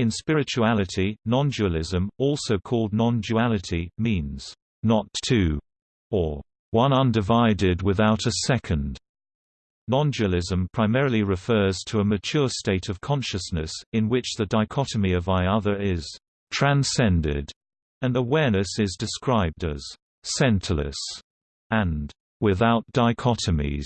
In spirituality, non-dualism, also called non-duality, means, "...not two, or "...one undivided without a second. Non-dualism primarily refers to a mature state of consciousness, in which the dichotomy of I-other is «transcended», and awareness is described as «centerless» and «without dichotomies».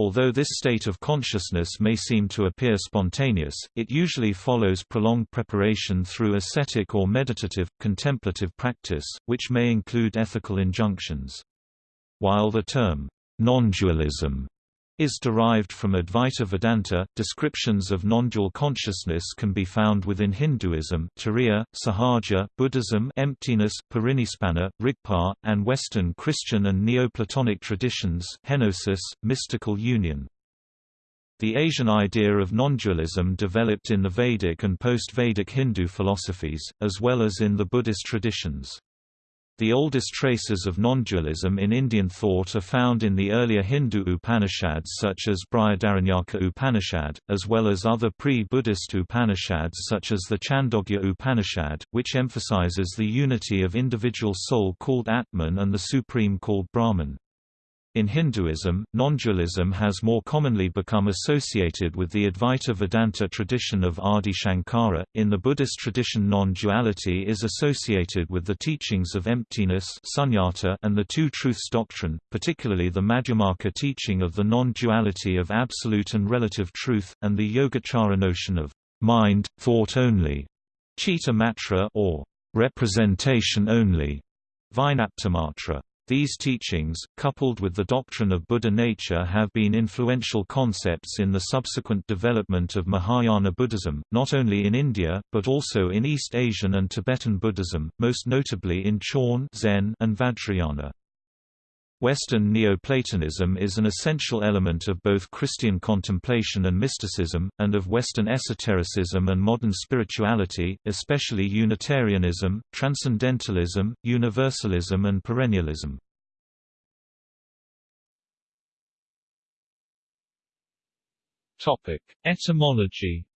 Although this state of consciousness may seem to appear spontaneous, it usually follows prolonged preparation through ascetic or meditative, contemplative practice, which may include ethical injunctions. While the term, non-dualism is derived from Advaita Vedanta. Descriptions of non-dual consciousness can be found within Hinduism, Turiya, Sahaja, Buddhism, emptiness, Parinibbana, Rigpa, and Western Christian and Neoplatonic traditions, kenosis, mystical union. The Asian idea of non-dualism developed in the Vedic and post-Vedic Hindu philosophies, as well as in the Buddhist traditions. The oldest traces of non-dualism in Indian thought are found in the earlier Hindu Upanishads such as Brihadaranyaka Upanishad, as well as other pre-Buddhist Upanishads such as the Chandogya Upanishad, which emphasizes the unity of individual soul called Atman and the Supreme called Brahman. In Hinduism, non-dualism has more commonly become associated with the Advaita Vedanta tradition of Adi Shankara. In the Buddhist tradition, non-duality is associated with the teachings of emptiness sunyata and the two truths doctrine, particularly the Madhyamaka teaching of the non-duality of absolute and relative truth, and the Yogacara notion of mind, thought only, chitta matra or representation only, vinaptimatra. These teachings, coupled with the doctrine of Buddha nature have been influential concepts in the subsequent development of Mahayana Buddhism, not only in India, but also in East Asian and Tibetan Buddhism, most notably in Chan Zen and Vajrayana. Western Neoplatonism is an essential element of both Christian contemplation and mysticism, and of Western esotericism and modern spirituality, especially Unitarianism, Transcendentalism, Universalism and Perennialism. Etymology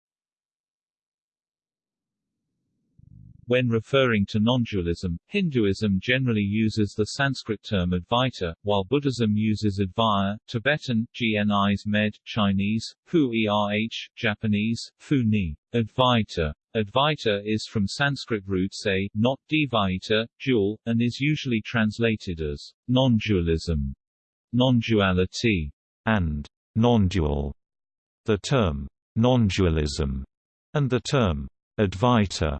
When referring to non-dualism, Hinduism generally uses the Sanskrit term Advaita, while Buddhism uses Advaya, Tibetan, Gnis med, Chinese, Fu erh, Japanese, Fu ni. Advaita. Advaita is from Sanskrit roots a, not Dvaita, dual, and is usually translated as non-dualism, non-duality, and non-dual. The term non-dualism and the term Advaita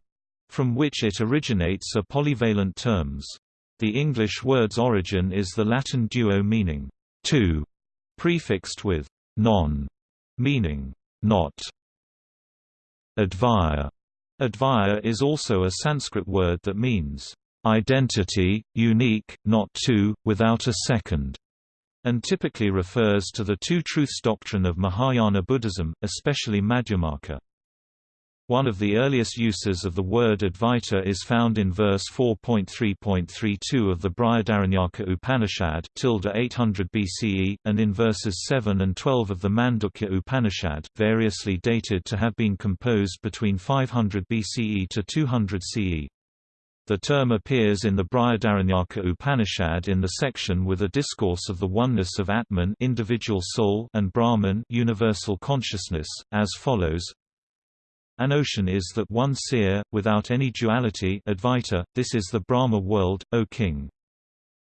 from which it originates are polyvalent terms. The English word's origin is the Latin duo meaning two, prefixed with non, meaning not. Advaya. Advaya is also a Sanskrit word that means identity, unique, not two, without a second, and typically refers to the two truths doctrine of Mahayana Buddhism, especially Madhyamaka. One of the earliest uses of the word Advaita is found in verse 4.3.32 of the Brihadaranyaka Upanishad 800 BCE, and in verses 7 and 12 of the Mandukya Upanishad, variously dated to have been composed between 500 BCE to 200 CE. The term appears in the Brihadaranyaka Upanishad in the section with a discourse of the oneness of Atman individual soul and Brahman universal consciousness, as follows an ocean is that one seer, without any duality Advaita, this is the Brahma world, O king.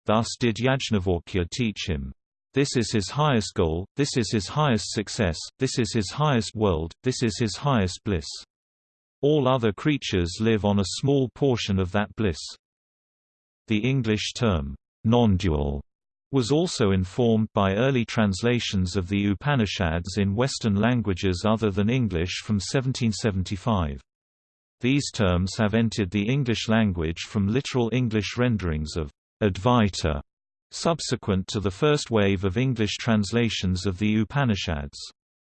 Thus did Yajnavalkya teach him. This is his highest goal, this is his highest success, this is his highest world, this is his highest bliss. All other creatures live on a small portion of that bliss. The English term, non-dual, was also informed by early translations of the Upanishads in Western languages other than English from 1775. These terms have entered the English language from literal English renderings of Advaita, subsequent to the first wave of English translations of the Upanishads.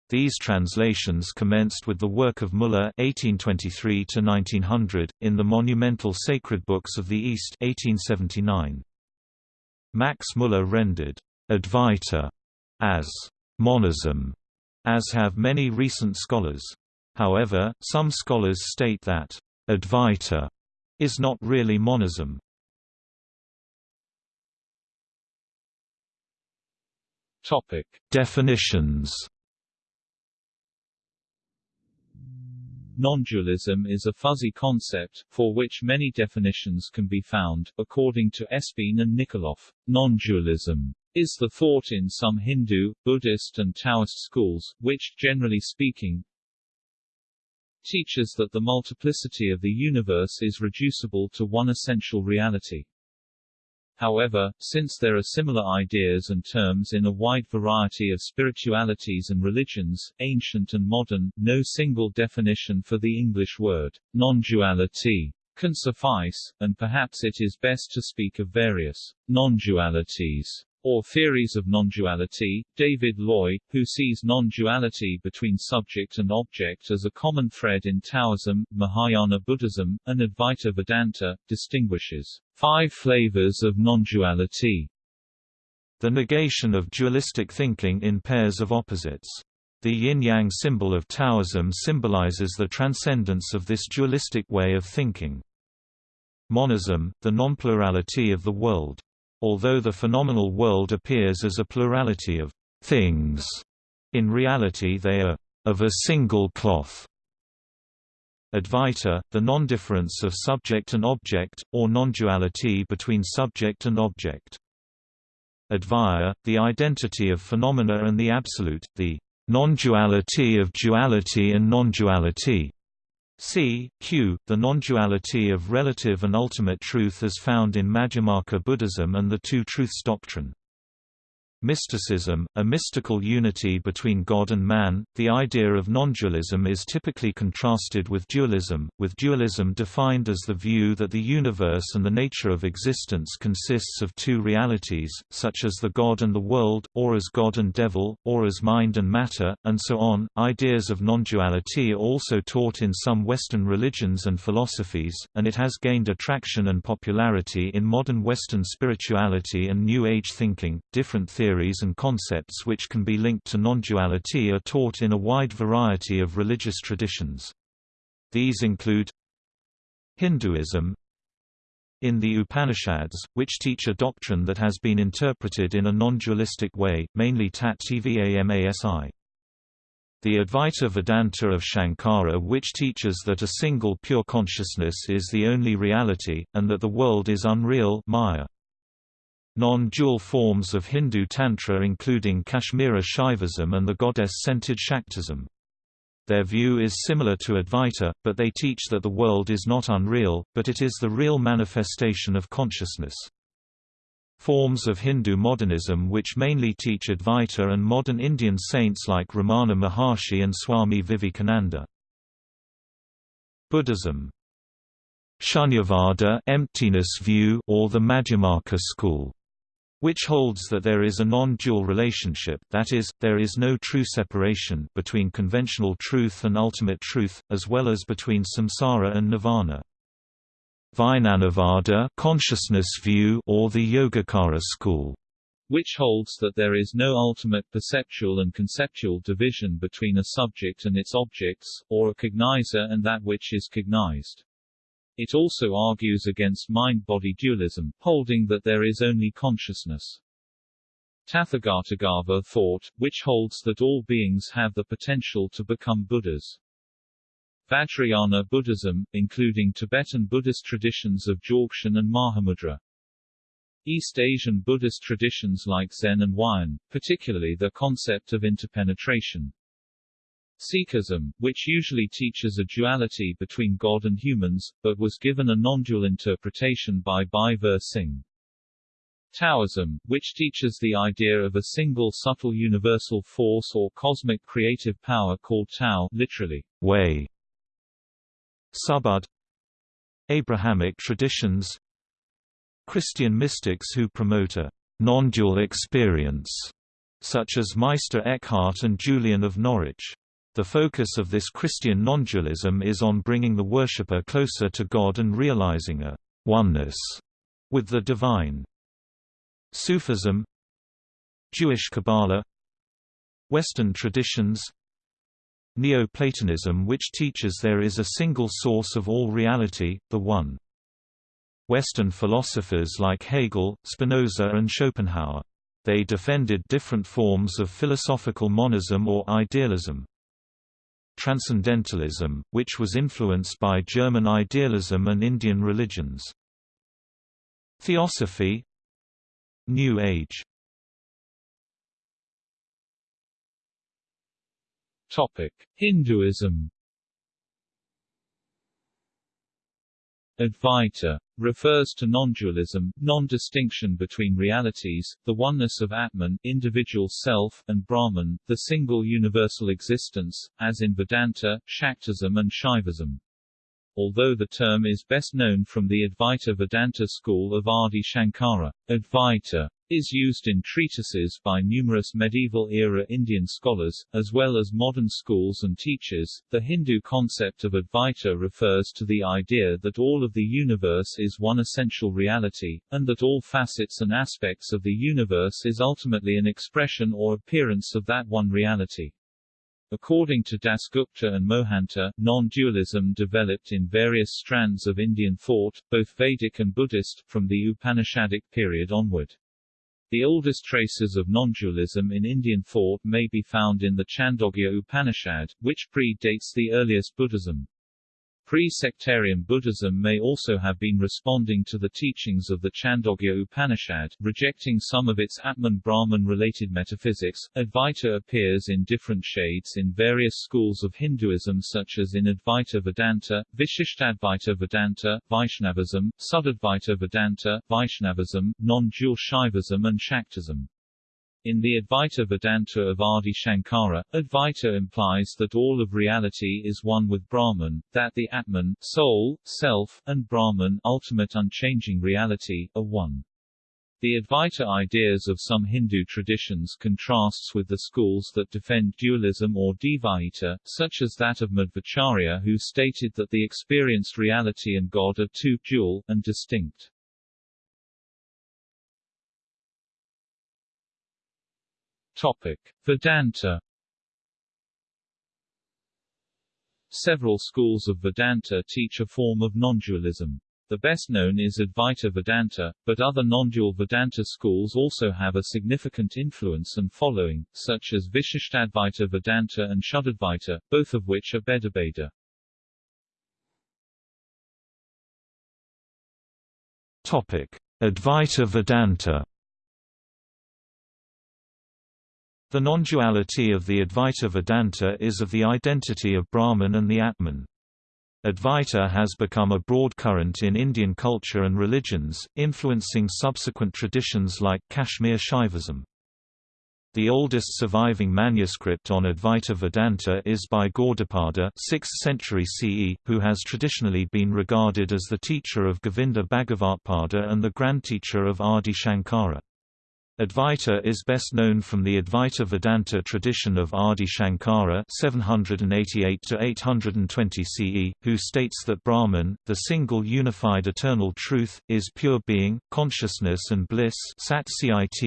These translations commenced with the work of Muller (1823–1900) in the monumental Sacred Books of the East (1879). Max Muller rendered Advaita as monism, as have many recent scholars. However, some scholars state that Advaita is not really monism. Topic: Definitions. Non-dualism is a fuzzy concept, for which many definitions can be found, according to Espin and Nickoloff. Non-dualism is the thought in some Hindu, Buddhist and Taoist schools, which, generally speaking, teaches that the multiplicity of the universe is reducible to one essential reality. However, since there are similar ideas and terms in a wide variety of spiritualities and religions, ancient and modern, no single definition for the English word, non-duality, can suffice, and perhaps it is best to speak of various non-dualities or theories of non-duality, David Loy, who sees non-duality between subject and object as a common thread in Taoism, Mahayana Buddhism, and Advaita Vedanta, distinguishes five flavors of non-duality. The negation of dualistic thinking in pairs of opposites. The yin-yang symbol of Taoism symbolizes the transcendence of this dualistic way of thinking. Monism, the non-plurality of the world. Although the phenomenal world appears as a plurality of things, in reality they are of a single cloth. Advaita, the non-difference of subject and object, or non-duality between subject and object. Advaya, the identity of phenomena and the absolute, the non-duality of duality and non-duality. C. Q. The non-duality of relative and ultimate truth as found in Madhyamaka Buddhism and the Two Truths doctrine. Mysticism, a mystical unity between God and man. The idea of non-dualism is typically contrasted with dualism, with dualism defined as the view that the universe and the nature of existence consists of two realities, such as the God and the world, or as God and devil, or as mind and matter, and so on. Ideas of non-duality are also taught in some Western religions and philosophies, and it has gained attraction and popularity in modern Western spirituality and New Age thinking. Different theories theories and concepts which can be linked to non-duality are taught in a wide variety of religious traditions. These include Hinduism in the Upanishads, which teach a doctrine that has been interpreted in a non-dualistic way, mainly Tat Tvamasi. The Advaita Vedanta of Shankara which teaches that a single pure consciousness is the only reality, and that the world is unreal Maya. Non-dual forms of Hindu Tantra including Kashmira Shaivism and the goddess-centered Shaktism. Their view is similar to Advaita, but they teach that the world is not unreal, but it is the real manifestation of consciousness. Forms of Hindu modernism which mainly teach Advaita and modern Indian saints like Ramana Maharshi and Swami Vivekananda. Buddhism Shunyavada emptiness view or the Madhyamaka school which holds that there is a non-dual relationship that is, there is no true separation between conventional truth and ultimate truth, as well as between samsara and nirvana. Vijnanavada consciousness view or the Yogacara school which holds that there is no ultimate perceptual and conceptual division between a subject and its objects, or a cognizer and that which is cognized. It also argues against mind-body dualism, holding that there is only consciousness. Tathagatagarbha thought, which holds that all beings have the potential to become Buddhas. Vajrayana Buddhism, including Tibetan Buddhist traditions of Dzogchen and Mahamudra. East Asian Buddhist traditions like Zen and Huayan, particularly the concept of interpenetration. Sikhism, which usually teaches a duality between God and humans, but was given a non-dual interpretation by Bhai Vir Singh. Taoism, which teaches the idea of a single subtle universal force or cosmic creative power called Tao literally, way. Subud Abrahamic traditions Christian mystics who promote a non-dual experience, such as Meister Eckhart and Julian of Norwich. The focus of this Christian non-dualism is on bringing the worshipper closer to God and realizing a oneness with the divine. Sufism Jewish Kabbalah Western traditions Neoplatonism which teaches there is a single source of all reality, the One. Western philosophers like Hegel, Spinoza and Schopenhauer. They defended different forms of philosophical monism or idealism. Transcendentalism, which was influenced by German idealism and Indian religions. Theosophy. New Age. Topic: Hinduism. Advaita refers to non-dualism, non-distinction between realities, the oneness of Atman individual self, and Brahman, the single universal existence, as in Vedanta, Shaktism and Shaivism. Although the term is best known from the Advaita Vedanta school of Adi Shankara, Advaita is used in treatises by numerous medieval-era Indian scholars, as well as modern schools and teachers. The Hindu concept of Advaita refers to the idea that all of the universe is one essential reality, and that all facets and aspects of the universe is ultimately an expression or appearance of that one reality. According to Dasgupta and Mohanta, non-dualism developed in various strands of Indian thought, both Vedic and Buddhist, from the Upanishadic period onward. The oldest traces of non-dualism in Indian thought may be found in the Chandogya Upanishad, which predates the earliest Buddhism. Pre-sectarian Buddhism may also have been responding to the teachings of the Chandogya Upanishad, rejecting some of its Atman-Brahman-related metaphysics. Advaita appears in different shades in various schools of Hinduism such as in Advaita Vedanta, Vishishtadvaita Vedanta, Vaishnavism, Suddhadvaita Vedanta, Vaishnavism, non-dual Shaivism and Shaktism. In the Advaita Vedanta of Adi Shankara, Advaita implies that all of reality is one with Brahman, that the Atman soul, self, and Brahman ultimate unchanging reality, are one. The Advaita ideas of some Hindu traditions contrasts with the schools that defend dualism or Dvaita, such as that of Madhvacharya who stated that the experienced reality and God are two, dual, and distinct. Topic: Vedanta Several schools of Vedanta teach a form of non-dualism. The best known is Advaita Vedanta, but other non-dual Vedanta schools also have a significant influence and following, such as Vishishtadvaita Vedanta and Shuddhadvaita, both of which are Bhedabheda. Topic: Advaita Vedanta The non-duality of the Advaita Vedanta is of the identity of Brahman and the Atman. Advaita has become a broad current in Indian culture and religions, influencing subsequent traditions like Kashmir Shaivism. The oldest surviving manuscript on Advaita Vedanta is by Gaudapada 6th century CE, who has traditionally been regarded as the teacher of Govinda Bhagavatpada and the grandteacher of Adi Shankara. Advaita is best known from the Advaita Vedanta tradition of Adi Shankara 788–820 CE, who states that Brahman, the single unified eternal truth, is pure being, consciousness and bliss Sat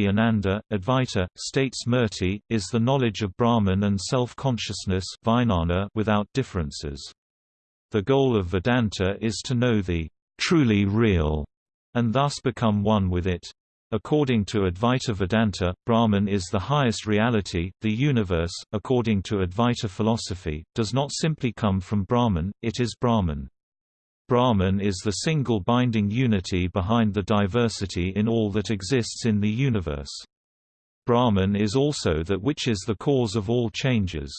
Ananda. Advaita, states Murti, is the knowledge of Brahman and self-consciousness without differences. The goal of Vedanta is to know the truly real, and thus become one with it. According to Advaita Vedanta, Brahman is the highest reality. The universe, according to Advaita philosophy, does not simply come from Brahman, it is Brahman. Brahman is the single binding unity behind the diversity in all that exists in the universe. Brahman is also that which is the cause of all changes.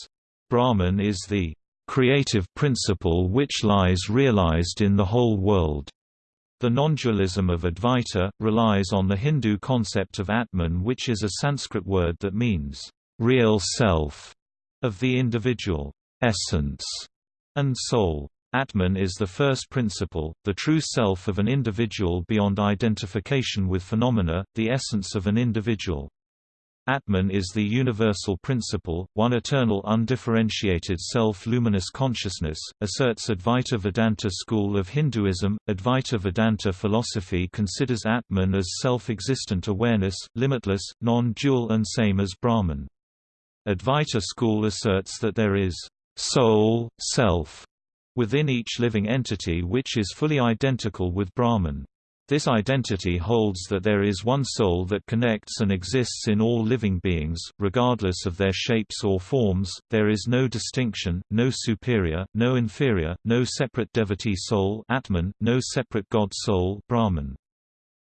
Brahman is the creative principle which lies realized in the whole world. The non-dualism of Advaita, relies on the Hindu concept of Atman which is a Sanskrit word that means, real self, of the individual, essence, and soul. Atman is the first principle, the true self of an individual beyond identification with phenomena, the essence of an individual. Atman is the universal principle, one eternal undifferentiated self-luminous consciousness, asserts Advaita Vedanta school of Hinduism. Advaita Vedanta philosophy considers Atman as self-existent awareness, limitless, non-dual and same as Brahman. Advaita school asserts that there is soul, self, within each living entity which is fully identical with Brahman. This identity holds that there is one soul that connects and exists in all living beings, regardless of their shapes or forms, there is no distinction, no superior, no inferior, no separate devotee soul Atman, no separate God soul Brahman.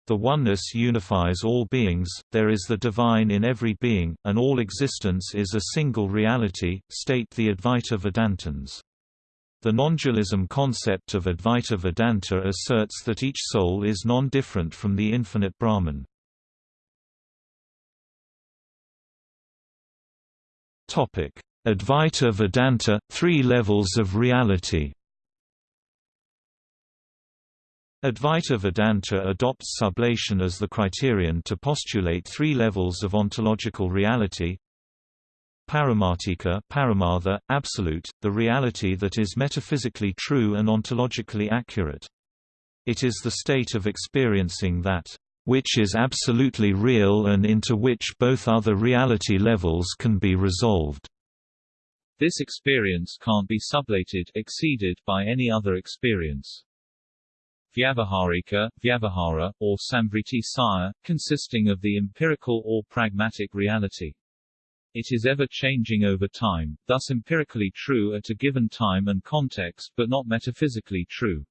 The oneness unifies all beings, there is the divine in every being, and all existence is a single reality, state the Advaita Vedantins. The non-dualism concept of Advaita Vedanta asserts that each soul is non-different from the infinite Brahman. Advaita Vedanta – Three levels of reality Advaita Vedanta adopts sublation as the criterion to postulate three levels of ontological reality Paramartika paramartha, absolute, the reality that is metaphysically true and ontologically accurate. It is the state of experiencing that, which is absolutely real and into which both other reality levels can be resolved. This experience can't be sublated exceeded by any other experience. Vyavaharika, Vyavahara, or Samvriti Saya, consisting of the empirical or pragmatic reality. It is ever-changing over time, thus empirically true at a given time and context but not metaphysically true.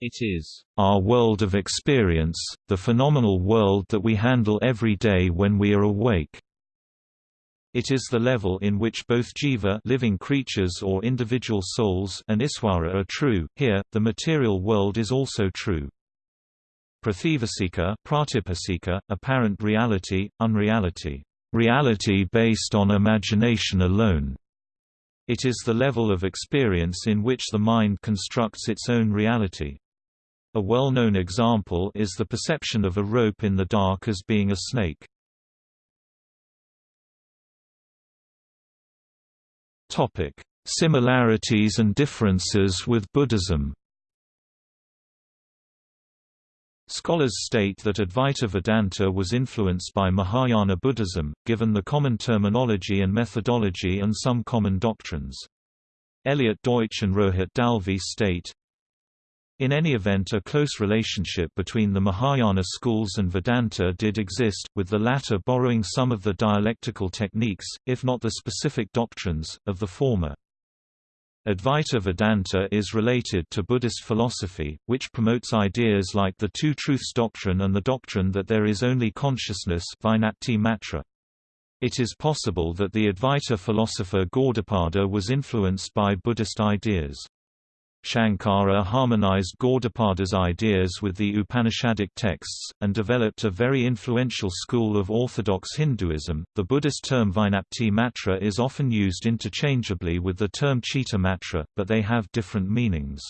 It is our world of experience, the phenomenal world that we handle every day when we are awake. It is the level in which both jiva living creatures or individual souls and iswara are true. Here, the material world is also true. Prathivasika, pratipasika, apparent reality, unreality reality based on imagination alone. It is the level of experience in which the mind constructs its own reality. A well-known example is the perception of a rope in the dark as being a snake. Similarities and differences with Buddhism Scholars state that Advaita Vedanta was influenced by Mahayana Buddhism, given the common terminology and methodology and some common doctrines. Elliot Deutsch and Rohit Dalvi state, in any event a close relationship between the Mahayana schools and Vedanta did exist, with the latter borrowing some of the dialectical techniques, if not the specific doctrines, of the former. Advaita Vedanta is related to Buddhist philosophy, which promotes ideas like the Two Truths doctrine and the doctrine that there is only consciousness. It is possible that the Advaita philosopher Gaudapada was influenced by Buddhist ideas. Shankara harmonized Gaudapada's ideas with the Upanishadic texts, and developed a very influential school of orthodox Hinduism. The Buddhist term Vinapti Matra is often used interchangeably with the term Chitta Matra, but they have different meanings.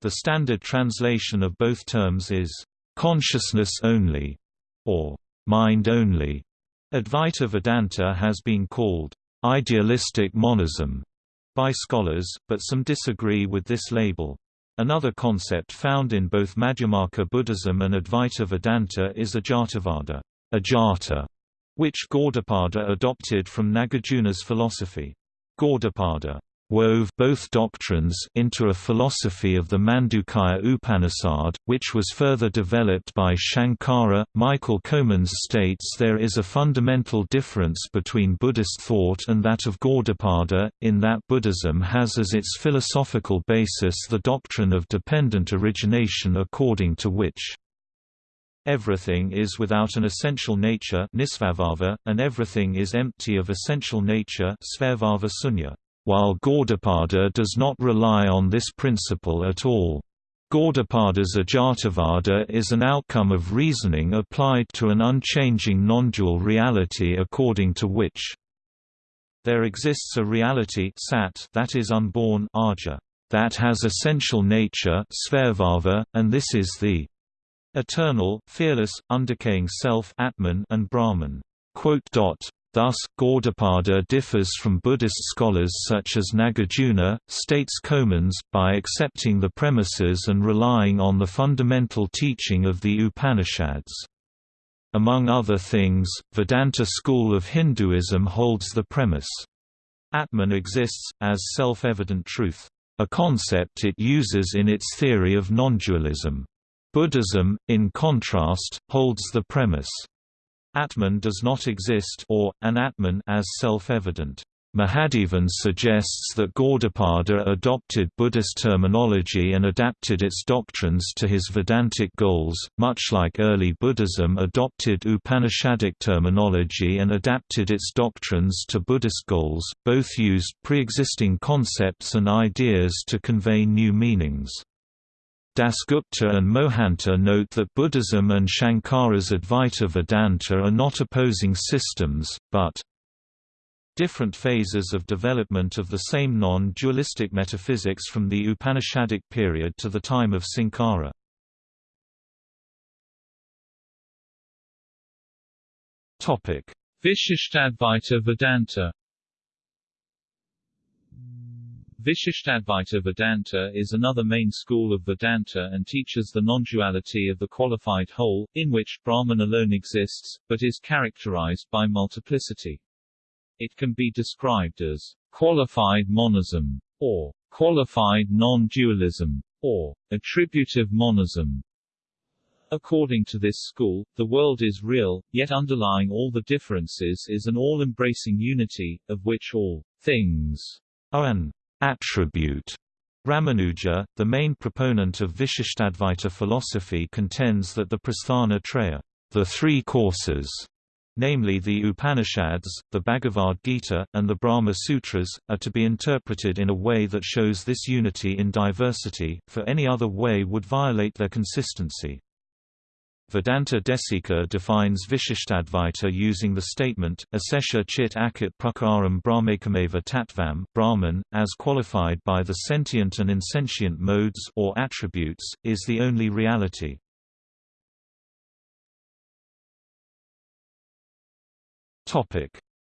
The standard translation of both terms is, consciousness only, or mind only. Advaita Vedanta has been called idealistic monism by scholars, but some disagree with this label. Another concept found in both Madhyamaka Buddhism and Advaita Vedanta is Ajatavada Ajata, which Gaudapada adopted from Nagarjuna's philosophy. Gaudapada wove both doctrines into a philosophy of the Mandukya Upanishad, which was further developed by Shankara. Michael Comans states there is a fundamental difference between Buddhist thought and that of Gaudapada, in that Buddhism has as its philosophical basis the doctrine of dependent origination according to which Everything is without an essential nature and everything is empty of essential nature while Gaudapada does not rely on this principle at all. Gaudapada's Ajatavada is an outcome of reasoning applied to an unchanging non-dual reality according to which there exists a reality sat that is unborn aja, that has essential nature and this is the eternal, fearless, undecaying self Atman and Brahman. Thus, Gaudapada differs from Buddhist scholars such as Nagarjuna, states Comans, by accepting the premises and relying on the fundamental teaching of the Upanishads. Among other things, Vedanta school of Hinduism holds the premise, Atman exists, as self-evident truth, a concept it uses in its theory of non-dualism. Buddhism, in contrast, holds the premise, Atman does not exist or, an Atman as self-evident. Mahadevan suggests that Gaudapada adopted Buddhist terminology and adapted its doctrines to his Vedantic goals, much like early Buddhism adopted Upanishadic terminology and adapted its doctrines to Buddhist goals, both used pre-existing concepts and ideas to convey new meanings. Dasgupta and Mohanta note that Buddhism and Shankara's Advaita Vedanta are not opposing systems, but different phases of development of the same non-dualistic metaphysics from the Upanishadic period to the time of Sankara. Vishishtadvaita Vedanta Vishishtadvaita Vedanta is another main school of Vedanta and teaches the non-duality of the qualified whole, in which Brahman alone exists, but is characterized by multiplicity. It can be described as qualified monism, or qualified non-dualism, or attributive monism. According to this school, the world is real, yet underlying all the differences is an all-embracing unity, of which all things are an attribute. Ramanuja, the main proponent of Vishishtadvaita philosophy contends that the Prasthana Traya, the three courses, namely the Upanishads, the Bhagavad Gita, and the Brahma Sutras, are to be interpreted in a way that shows this unity in diversity, for any other way would violate their consistency. Vedanta Desika defines Vishishtadvaita using the statement, Asesha chit akit prakaram brahmakameva tattvam Brahman, as qualified by the sentient and insentient modes or attributes, is the only reality.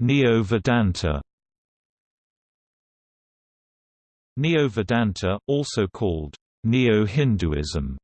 Neo-Vedanta Neo-Vedanta, also called Neo-Hinduism,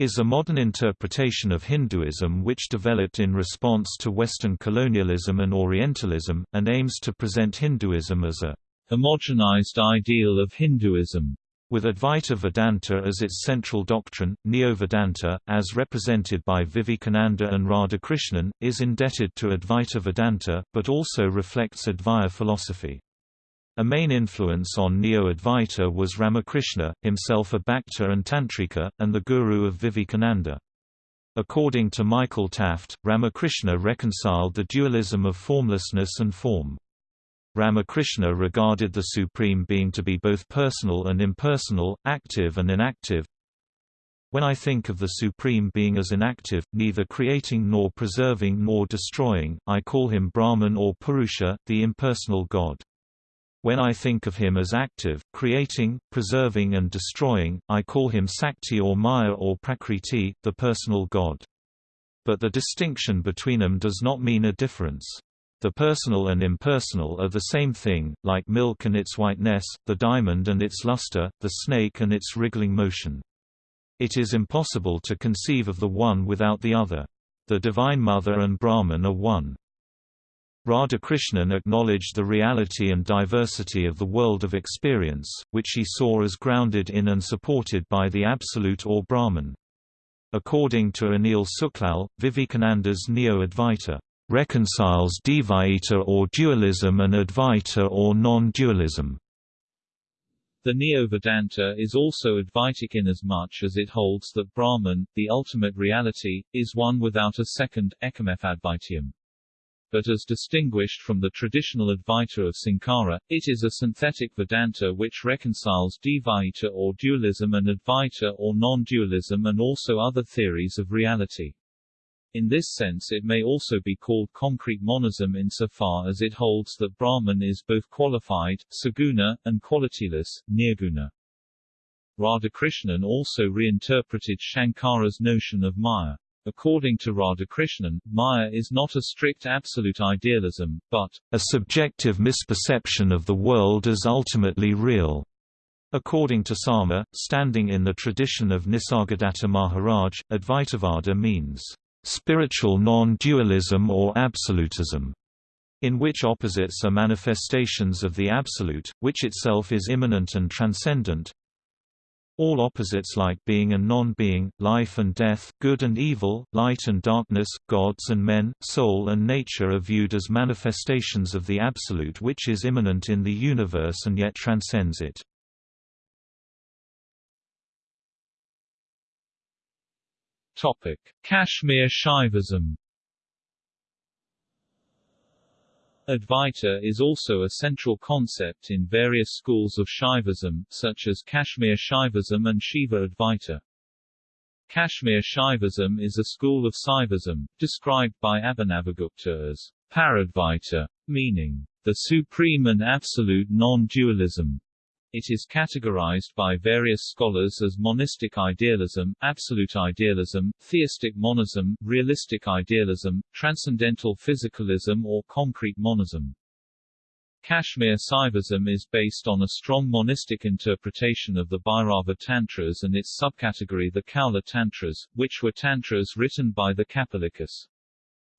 is a modern interpretation of Hinduism which developed in response to Western colonialism and Orientalism, and aims to present Hinduism as a homogenized ideal of Hinduism. With Advaita Vedanta as its central doctrine, Neo-Vedanta, as represented by Vivekananda and Radhakrishnan, is indebted to Advaita Vedanta, but also reflects Advaya philosophy. A main influence on Neo-Advaita was Ramakrishna, himself a Bhakta and Tantrika, and the guru of Vivekananda. According to Michael Taft, Ramakrishna reconciled the dualism of formlessness and form. Ramakrishna regarded the Supreme Being to be both personal and impersonal, active and inactive. When I think of the Supreme Being as inactive, neither creating nor preserving nor destroying, I call him Brahman or Purusha, the impersonal God. When I think of him as active, creating, preserving and destroying, I call him Sakti or Maya or Prakriti, the personal God. But the distinction between them does not mean a difference. The personal and impersonal are the same thing, like milk and its whiteness, the diamond and its luster, the snake and its wriggling motion. It is impossible to conceive of the one without the other. The Divine Mother and Brahman are one. Radhakrishnan acknowledged the reality and diversity of the world of experience, which he saw as grounded in and supported by the Absolute or Brahman. According to Anil Sooklal, Vivekananda's Neo-Advaita reconciles Dvaita or dualism and Advaita or non-dualism. The Neo-Vedanta is also Advaitic inasmuch as it holds that Brahman, the ultimate reality, is one without a second, Ekametthadvaitiyam. But as distinguished from the traditional Advaita of Sankara, it is a synthetic Vedanta which reconciles Dvaita or dualism and Advaita or non-dualism and also other theories of reality. In this sense it may also be called concrete monism insofar as it holds that Brahman is both qualified, saguna, and qualityless, nirguna. Radhakrishnan also reinterpreted Shankara's notion of Maya. According to Radhakrishnan, Maya is not a strict absolute idealism, but a subjective misperception of the world as ultimately real. According to Sama, standing in the tradition of Nisargadatta Maharaj, Advaitavada means spiritual non-dualism or absolutism. in which opposites are manifestations of the Absolute, which itself is immanent and transcendent. All opposites like being and non-being, life and death, good and evil, light and darkness, gods and men, soul and nature are viewed as manifestations of the Absolute which is immanent in the universe and yet transcends it. Kashmir Shaivism Advaita is also a central concept in various schools of Shaivism, such as Kashmir Shaivism and Shiva Advaita. Kashmir Shaivism is a school of Saivism, described by Abhinavagupta as Paradvaita, meaning the supreme and absolute non-dualism. It is categorized by various scholars as monistic idealism, absolute idealism, theistic monism, realistic idealism, transcendental physicalism or concrete monism. Kashmir Saivism is based on a strong monistic interpretation of the Bhairava Tantras and its subcategory the Kaula Tantras, which were tantras written by the Kapalikas.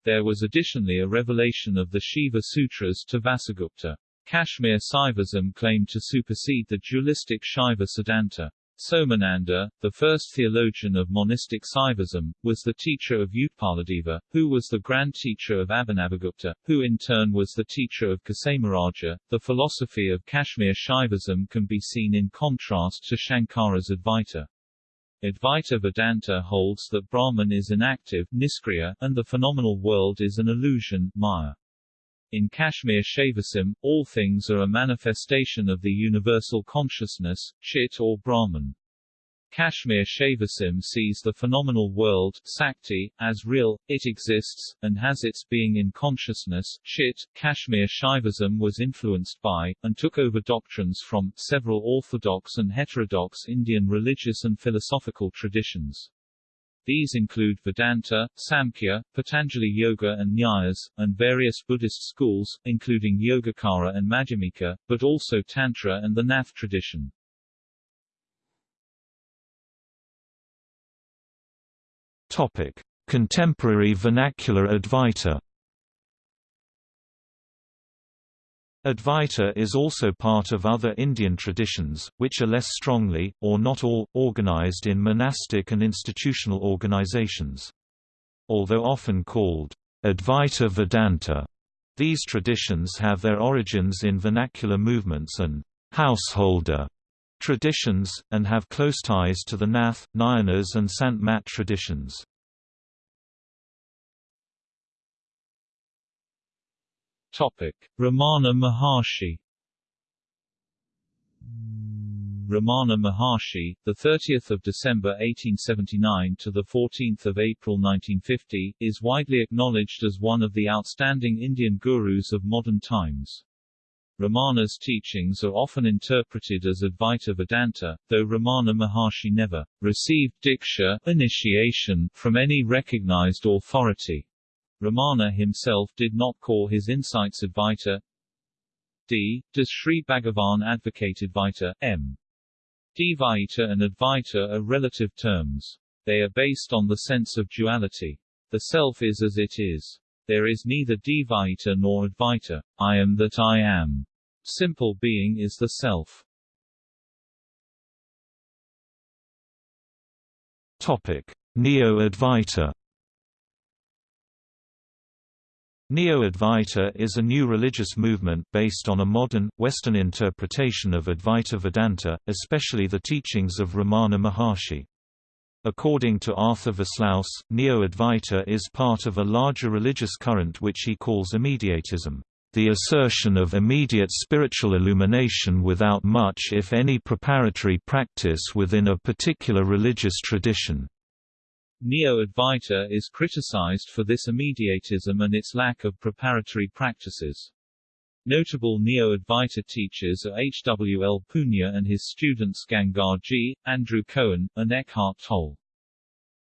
There was additionally a revelation of the Shiva Sutras to Vasugupta. Kashmir Saivism claimed to supersede the dualistic Shaiva Siddhanta. Somananda, the first theologian of monistic Saivism, was the teacher of Utpaladeva, who was the grand teacher of Abhinavagupta, who in turn was the teacher of Kshemaraja. The philosophy of Kashmir Shaivism can be seen in contrast to Shankara's Advaita. Advaita Vedanta holds that Brahman is inactive niskriya, and the phenomenal world is an illusion maya. In Kashmir Shaivism, all things are a manifestation of the universal consciousness, Chit or Brahman. Kashmir Shaivism sees the phenomenal world Sakti, as real, it exists, and has its being in consciousness Chit. Kashmir Shaivism was influenced by, and took over doctrines from, several orthodox and heterodox Indian religious and philosophical traditions. These include Vedanta, Samkhya, Patanjali Yoga and Nyayas, and various Buddhist schools, including Yogacara and Madhyamika, but also Tantra and the Nath tradition. Topic: Contemporary vernacular Advaita Advaita is also part of other Indian traditions, which are less strongly, or not all, organized in monastic and institutional organizations. Although often called Advaita Vedanta, these traditions have their origins in vernacular movements and householder traditions, and have close ties to the Nath, Nayanas and Sant Mat traditions. Topic: Ramana Maharshi. Ramana Maharshi, the 30th of December 1879 to the 14th of April 1950, is widely acknowledged as one of the outstanding Indian gurus of modern times. Ramana's teachings are often interpreted as Advaita Vedanta, though Ramana Maharshi never received diksha initiation from any recognized authority. Ramana himself did not call his insights Advaita. D. Does Sri Bhagavan advocate Advaita? M. Dvaita and Advaita are relative terms. They are based on the sense of duality. The self is as it is. There is neither Dvaita nor Advaita. I am that I am. Simple being is the self. Topic: Neo-Advaita Neo-Advaita is a new religious movement based on a modern, Western interpretation of Advaita Vedanta, especially the teachings of Ramana Maharshi. According to Arthur Versluis, Neo-Advaita is part of a larger religious current which he calls immediatism, the assertion of immediate spiritual illumination without much if any preparatory practice within a particular religious tradition. Neo-Advaita is criticized for this immediatism and its lack of preparatory practices. Notable Neo-Advaita teachers are H. W. L. Poonja and his students Gangaji, Andrew Cohen, and Eckhart Tolle.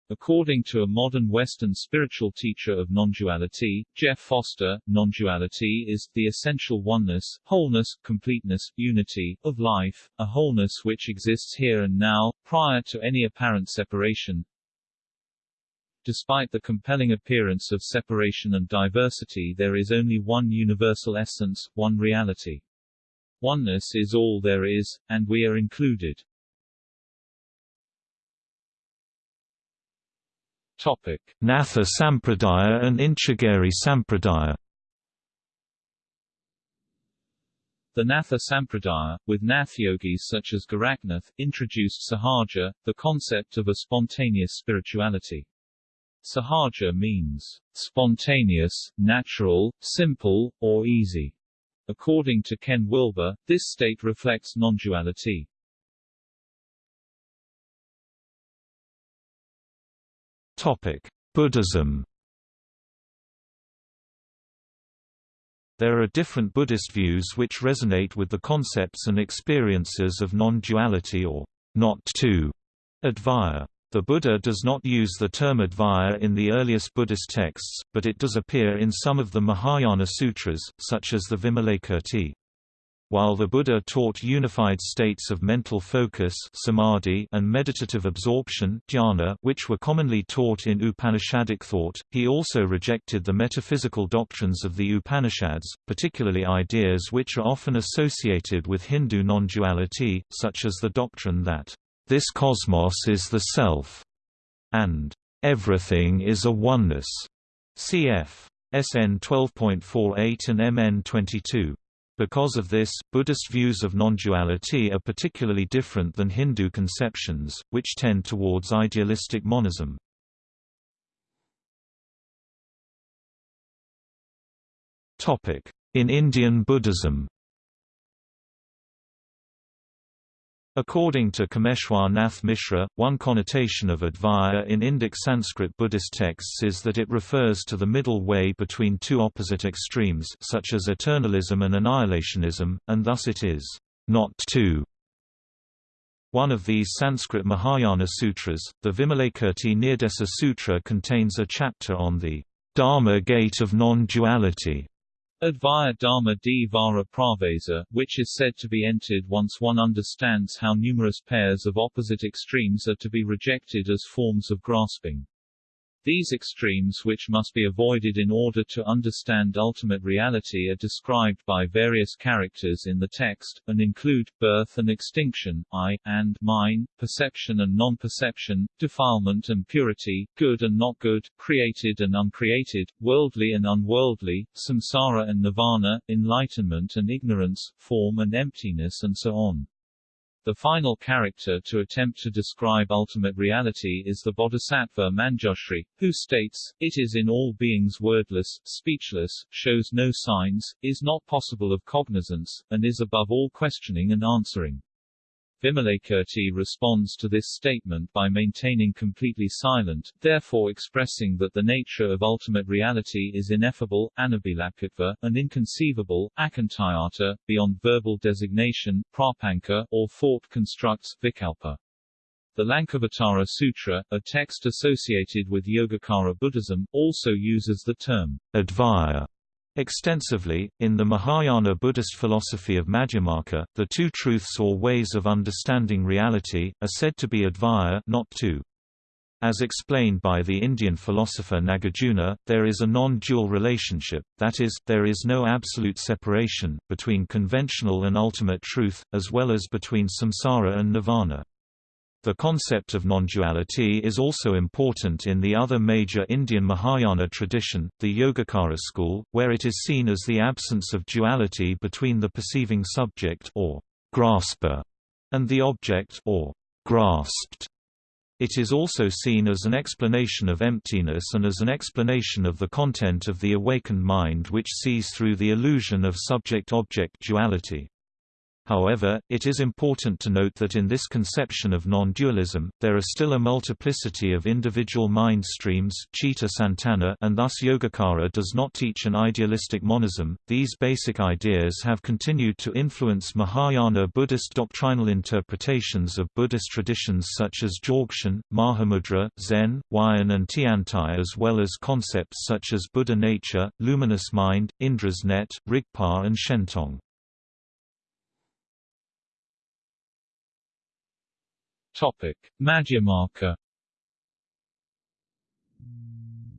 According to a modern Western spiritual teacher of non-duality, Jeff Foster, non-duality is the essential oneness, wholeness, completeness, unity, of life, a wholeness which exists here and now, prior to any apparent separation, Despite the compelling appearance of separation and diversity there is only one universal essence, one reality. Oneness is all there is, and we are included. Topic. Natha Sampradaya and Inchegeri Sampradaya The Natha Sampradaya, with Nath yogis such as Gorakhnath, introduced Sahaja, the concept of a spontaneous spirituality. Sahaja means spontaneous, natural, simple, or easy. According to Ken Wilber, this state reflects non-duality. Topic: Buddhism There are different Buddhist views which resonate with the concepts and experiences of non-duality or not two Advaya. The Buddha does not use the term Advaya in the earliest Buddhist texts, but it does appear in some of the Mahayana sutras, such as the Vimalakirti. While the Buddha taught unified states of mental focus samadhi and meditative absorption dhyana which were commonly taught in Upanishadic thought, he also rejected the metaphysical doctrines of the Upanishads, particularly ideas which are often associated with Hindu non-duality, such as the doctrine that, "...this cosmos is the self," and "...everything is a oneness." cf. SN 12.48 and MN 22. Because of this, Buddhist views of non-duality are particularly different than Hindu conceptions, which tend towards idealistic monism. In Indian Buddhism According to Kameshwar Nath Mishra, one connotation of Advaya in Indic Sanskrit Buddhist texts is that it refers to the middle way between two opposite extremes such as eternalism and annihilationism, and thus it is not two. One of these Sanskrit Mahayana sutras, the Vimalakirti Nirdesa Sutra contains a chapter on the Dharma gate of non-duality. Advaya Dharma di Pravesa, which is said to be entered once one understands how numerous pairs of opposite extremes are to be rejected as forms of grasping. These extremes which must be avoided in order to understand ultimate reality are described by various characters in the text, and include, birth and extinction, I, and mine, perception and non-perception, defilement and purity, good and not good, created and uncreated, worldly and unworldly, samsara and nirvana, enlightenment and ignorance, form and emptiness and so on. The final character to attempt to describe ultimate reality is the bodhisattva Manjushri, who states, it is in all beings wordless, speechless, shows no signs, is not possible of cognizance, and is above all questioning and answering. Vimalakirti responds to this statement by maintaining completely silent, therefore expressing that the nature of ultimate reality is ineffable, anabhilapitva, and inconceivable, akantayata, beyond verbal designation, prapanka, or thought constructs, vikalpa. The Lankavatara Sutra, a text associated with Yogacara Buddhism, also uses the term advaya Extensively, in the Mahayana Buddhist philosophy of Madhyamaka, the two truths or ways of understanding reality, are said to be advaya not two. As explained by the Indian philosopher Nagarjuna, there is a non-dual relationship, that is, there is no absolute separation, between conventional and ultimate truth, as well as between samsara and nirvana. The concept of non-duality is also important in the other major Indian Mahayana tradition, the Yogacara school, where it is seen as the absence of duality between the perceiving subject or grasper and the object or grasped. It is also seen as an explanation of emptiness and as an explanation of the content of the awakened mind which sees through the illusion of subject-object duality. However, it is important to note that in this conception of non-dualism, there are still a multiplicity of individual mind streams Chitta Santana and thus Yogacara does not teach an idealistic monism. These basic ideas have continued to influence Mahayana Buddhist doctrinal interpretations of Buddhist traditions such as Dzogchen, Mahamudra, Zen, Huayan and Tiantai as well as concepts such as Buddha nature, luminous mind, Indra's net, Rigpa and Shentong. Topic: Madhyamaka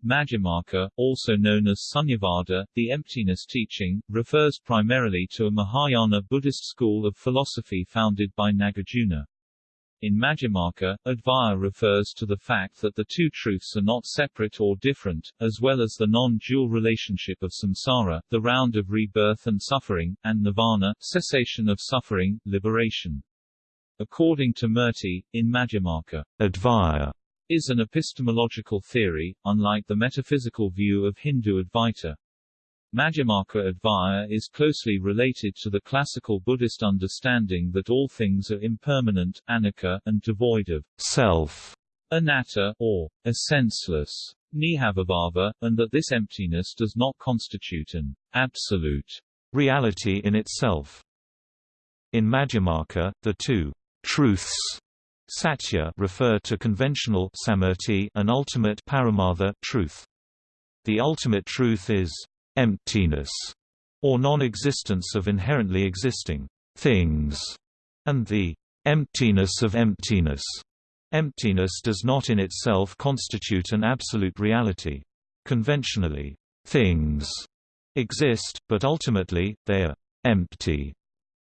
Madhyamaka, also known as Sunyavada, the emptiness teaching, refers primarily to a Mahayana Buddhist school of philosophy founded by Nagarjuna. In Madhyamaka, Advaya refers to the fact that the two truths are not separate or different, as well as the non-dual relationship of samsara, the round of rebirth and suffering, and nirvana, cessation of suffering, liberation. According to Murty, in Madhyamaka, Advaya is an epistemological theory, unlike the metaphysical view of Hindu Advaita. Madhyamaka Advaya is closely related to the classical Buddhist understanding that all things are impermanent, anicca, and devoid of self, anatta, or a senseless, nihilabhava, and that this emptiness does not constitute an absolute reality in itself. In Madhyamaka, the two truths satya refer to conventional samirti and ultimate paramartha truth. The ultimate truth is emptiness, or non-existence of inherently existing things, and the emptiness of emptiness. Emptiness does not in itself constitute an absolute reality. Conventionally, things exist, but ultimately, they are empty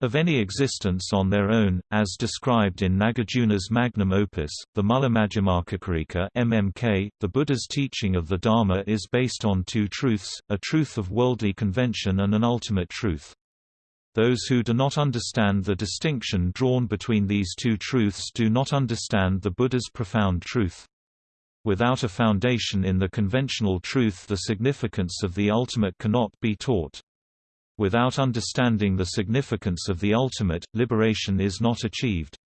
of any existence on their own, as described in Nagarjuna's magnum opus, the Madhyamakakarika (MMK), the Buddha's teaching of the Dharma is based on two truths, a truth of worldly convention and an ultimate truth. Those who do not understand the distinction drawn between these two truths do not understand the Buddha's profound truth. Without a foundation in the conventional truth the significance of the ultimate cannot be taught. Without understanding the significance of the ultimate, liberation is not achieved.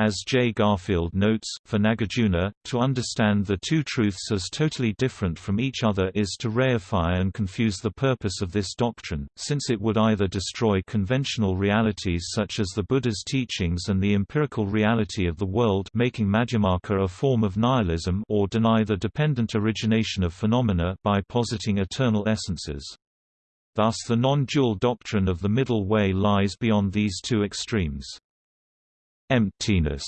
As J. Garfield notes, for Nagarjuna, to understand the two truths as totally different from each other is to reify and confuse the purpose of this doctrine, since it would either destroy conventional realities such as the Buddha's teachings and the empirical reality of the world making Madhyamaka a form of nihilism or deny the dependent origination of phenomena by positing eternal essences. Thus the non-dual doctrine of the middle way lies beyond these two extremes. Emptiness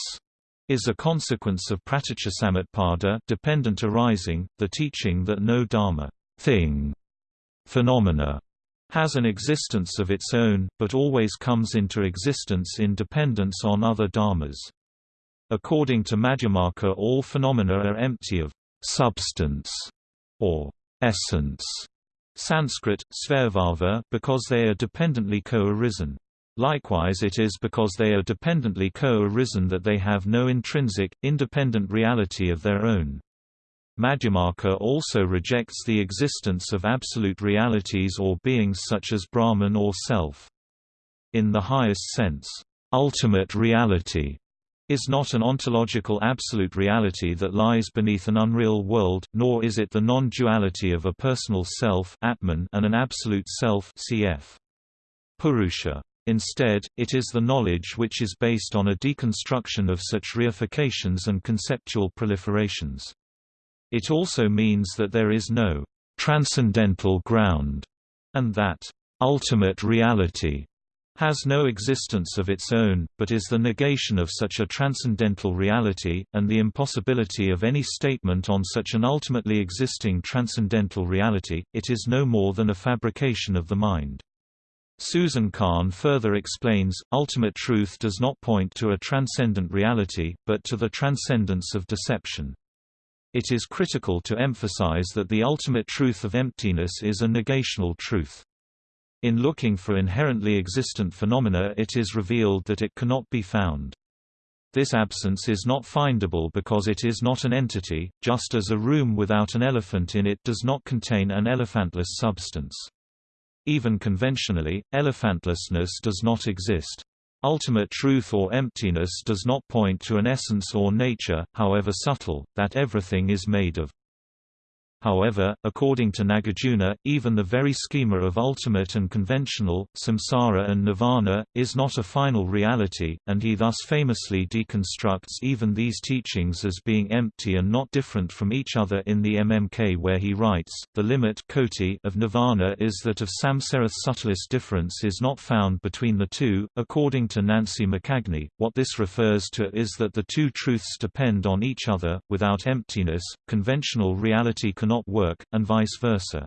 is a consequence of pratityasamutpada dependent arising, the teaching that no dharma thing, phenomena has an existence of its own, but always comes into existence in dependence on other dharmas. According to Madhyamaka all phenomena are empty of substance or essence, Sanskrit, svabhava because they are dependently co-arisen. Likewise it is because they are dependently co-arisen that they have no intrinsic, independent reality of their own. Madhyamaka also rejects the existence of absolute realities or beings such as Brahman or Self. In the highest sense, ultimate reality is not an ontological absolute reality that lies beneath an unreal world, nor is it the non-duality of a personal self Atman and an absolute self cf. Purusha. Instead, it is the knowledge which is based on a deconstruction of such reifications and conceptual proliferations. It also means that there is no transcendental ground, and that ultimate reality has no existence of its own, but is the negation of such a transcendental reality, and the impossibility of any statement on such an ultimately existing transcendental reality, it is no more than a fabrication of the mind. Susan Kahn further explains, ultimate truth does not point to a transcendent reality, but to the transcendence of deception. It is critical to emphasize that the ultimate truth of emptiness is a negational truth. In looking for inherently existent phenomena it is revealed that it cannot be found. This absence is not findable because it is not an entity, just as a room without an elephant in it does not contain an elephantless substance. Even conventionally, elephantlessness does not exist. Ultimate truth or emptiness does not point to an essence or nature, however subtle, that everything is made of. However, according to Nagarjuna, even the very schema of ultimate and conventional, samsara and nirvana, is not a final reality, and he thus famously deconstructs even these teachings as being empty and not different from each other in the MMK where he writes, the limit of nirvana is that of samsara's subtlest difference is not found between the two. According to Nancy McCagney, what this refers to is that the two truths depend on each other, without emptiness, conventional reality can cannot work, and vice versa.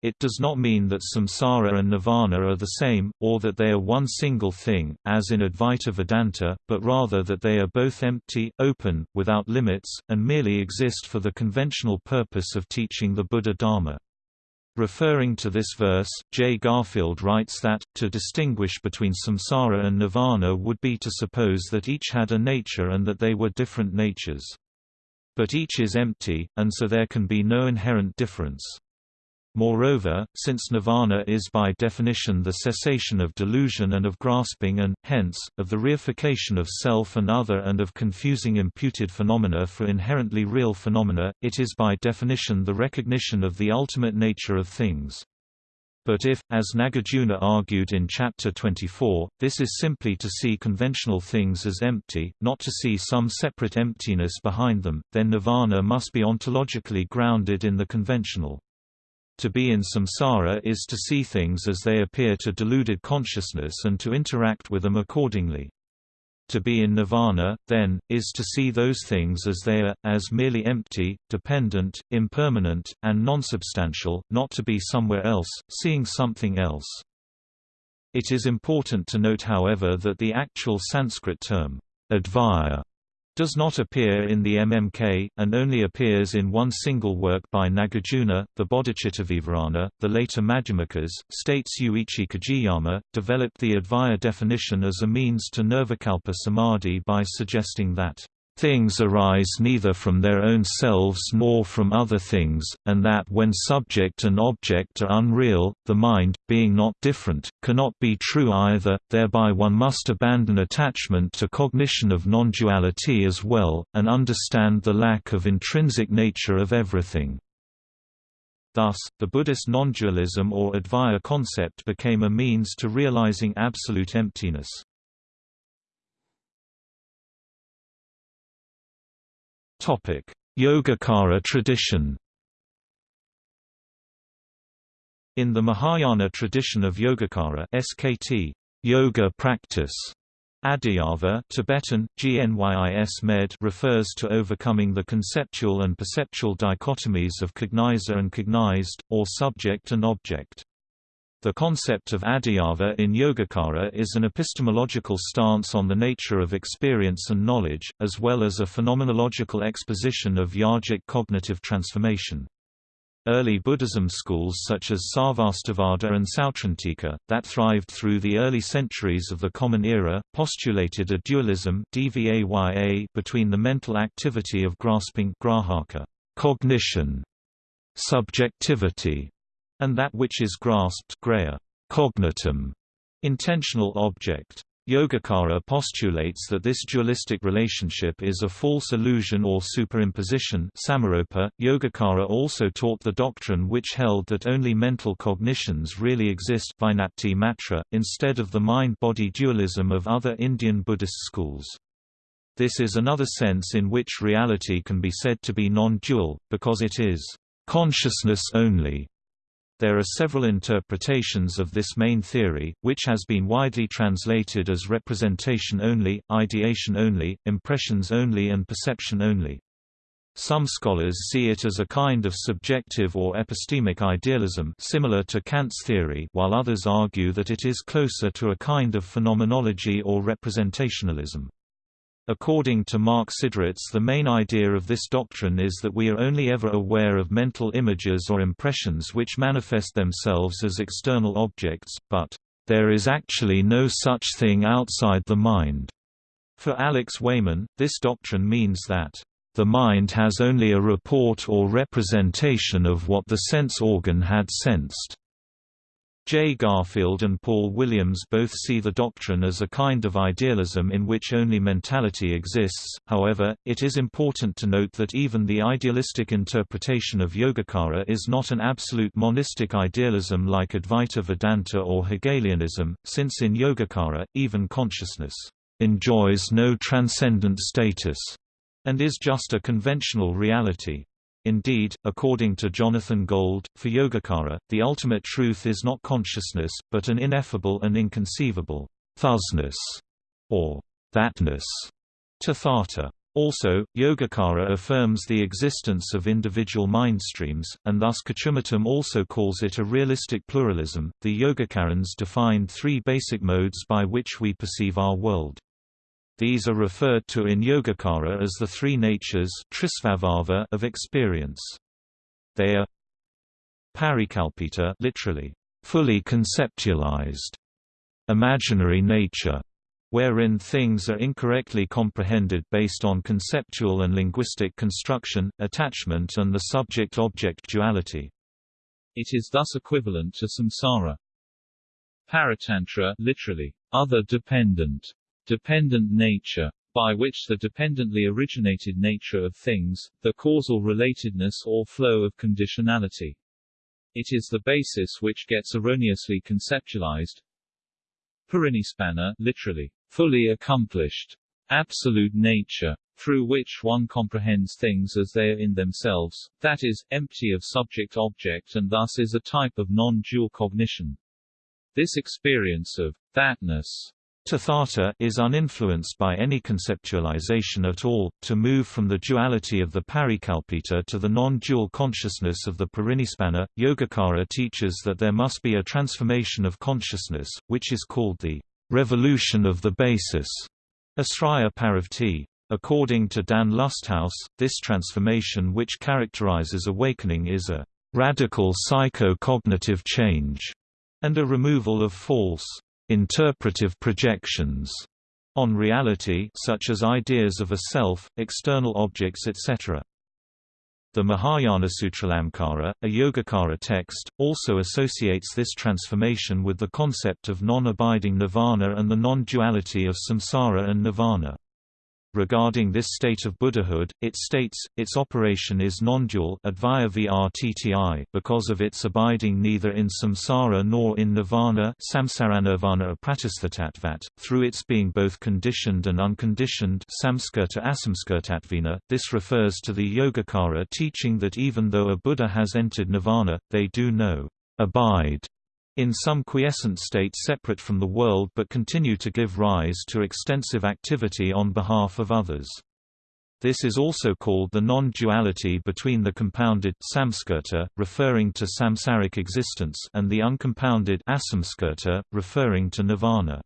It does not mean that samsara and nirvana are the same, or that they are one single thing, as in Advaita Vedanta, but rather that they are both empty, open, without limits, and merely exist for the conventional purpose of teaching the Buddha Dharma. Referring to this verse, J. Garfield writes that, to distinguish between samsara and nirvana would be to suppose that each had a nature and that they were different natures. But each is empty, and so there can be no inherent difference. Moreover, since nirvana is by definition the cessation of delusion and of grasping and, hence, of the reification of self and other and of confusing imputed phenomena for inherently real phenomena, it is by definition the recognition of the ultimate nature of things. But if, as Nagarjuna argued in Chapter 24, this is simply to see conventional things as empty, not to see some separate emptiness behind them, then nirvana must be ontologically grounded in the conventional. To be in samsara is to see things as they appear to deluded consciousness and to interact with them accordingly. To be in nirvana, then, is to see those things as they are, as merely empty, dependent, impermanent, and non-substantial, not to be somewhere else, seeing something else. It is important to note however that the actual Sanskrit term, advaya, does not appear in the MMK, and only appears in one single work by Nagarjuna, the Bodhicittavivarana. The later Madhyamakas, states Yuichi Kajiyama, developed the Advaya definition as a means to nirvikalpa samadhi by suggesting that Things arise neither from their own selves nor from other things, and that when subject and object are unreal, the mind, being not different, cannot be true either, thereby one must abandon attachment to cognition of non-duality as well, and understand the lack of intrinsic nature of everything. Thus, the Buddhist non-dualism or Advaya concept became a means to realizing absolute emptiness. Topic: Yogacara tradition. In the Mahayana tradition of Yogacara (SKT), yoga practice, Adhyava Tibetan, GNYIS med refers to overcoming the conceptual and perceptual dichotomies of cognizer and cognized, or subject and object. The concept of adhyava in Yogacara is an epistemological stance on the nature of experience and knowledge, as well as a phenomenological exposition of yogic cognitive transformation. Early Buddhism schools such as Sarvastivada and Sautrantika, that thrived through the early centuries of the Common Era, postulated a dualism between the mental activity of grasping cognition, subjectivity, and that which is grasped grahya, cognitum, intentional object. Yogacara postulates that this dualistic relationship is a false illusion or superimposition samaropa. Yogacara also taught the doctrine which held that only mental cognitions really exist Vijnapti matra, instead of the mind-body dualism of other Indian Buddhist schools. This is another sense in which reality can be said to be non-dual, because it is consciousness only, there are several interpretations of this main theory, which has been widely translated as representation only, ideation only, impressions only and perception only. Some scholars see it as a kind of subjective or epistemic idealism similar to Kant's theory while others argue that it is closer to a kind of phenomenology or representationalism. According to Mark Siderits the main idea of this doctrine is that we are only ever aware of mental images or impressions which manifest themselves as external objects, but, "...there is actually no such thing outside the mind." For Alex Wayman, this doctrine means that, "...the mind has only a report or representation of what the sense organ had sensed." J. Garfield and Paul Williams both see the doctrine as a kind of idealism in which only mentality exists, however, it is important to note that even the idealistic interpretation of Yogacara is not an absolute monistic idealism like Advaita Vedanta or Hegelianism, since in Yogacara, even consciousness enjoys no transcendent status and is just a conventional reality. Indeed, according to Jonathan Gold, for Yogacara, the ultimate truth is not consciousness, but an ineffable and inconceivable thusness, or thatness, tathata. Also, Yogacara affirms the existence of individual mind streams, and thus Kochumuttom also calls it a realistic pluralism. The Yogacarans defined three basic modes by which we perceive our world. These are referred to in Yogacara as the three natures of experience. They are parikalpita literally, fully conceptualized, imaginary nature, wherein things are incorrectly comprehended based on conceptual and linguistic construction, attachment and the subject-object duality. It is thus equivalent to samsara. Paratantra literally, other dependent, dependent nature, by which the dependently originated nature of things, the causal relatedness or flow of conditionality. It is the basis which gets erroneously conceptualized. Parinispanna literally, fully accomplished, absolute nature, through which one comprehends things as they are in themselves, that is, empty of subject-object and thus is a type of non-dual cognition. This experience of thatness Tathata is uninfluenced by any conceptualization at all, to move from the duality of the parikalpita to the non-dual consciousness of the parinispanna. Yogacara teaches that there must be a transformation of consciousness, which is called the revolution of the basis, Asraya Paravrtti. According to Dan Lusthaus, this transformation which characterizes awakening is a radical psycho-cognitive change, and a removal of false interpretive projections on reality such as ideas of a self, external objects etc. The Mahayana Sutralamkara, a Yogacara text, also associates this transformation with the concept of non-abiding nirvana and the non-duality of samsara and nirvana. Regarding this state of Buddhahood, it states, its operation is non-dual because of its abiding neither in samsara nor in nirvana through its being both conditioned and unconditioned This refers to the Yogacara teaching that even though a Buddha has entered nirvana, they do no abide in some quiescent state separate from the world but continue to give rise to extensive activity on behalf of others. This is also called the non-duality between the compounded samskirta, referring to samsaric existence, and the uncompounded asamskirta, referring to nirvana.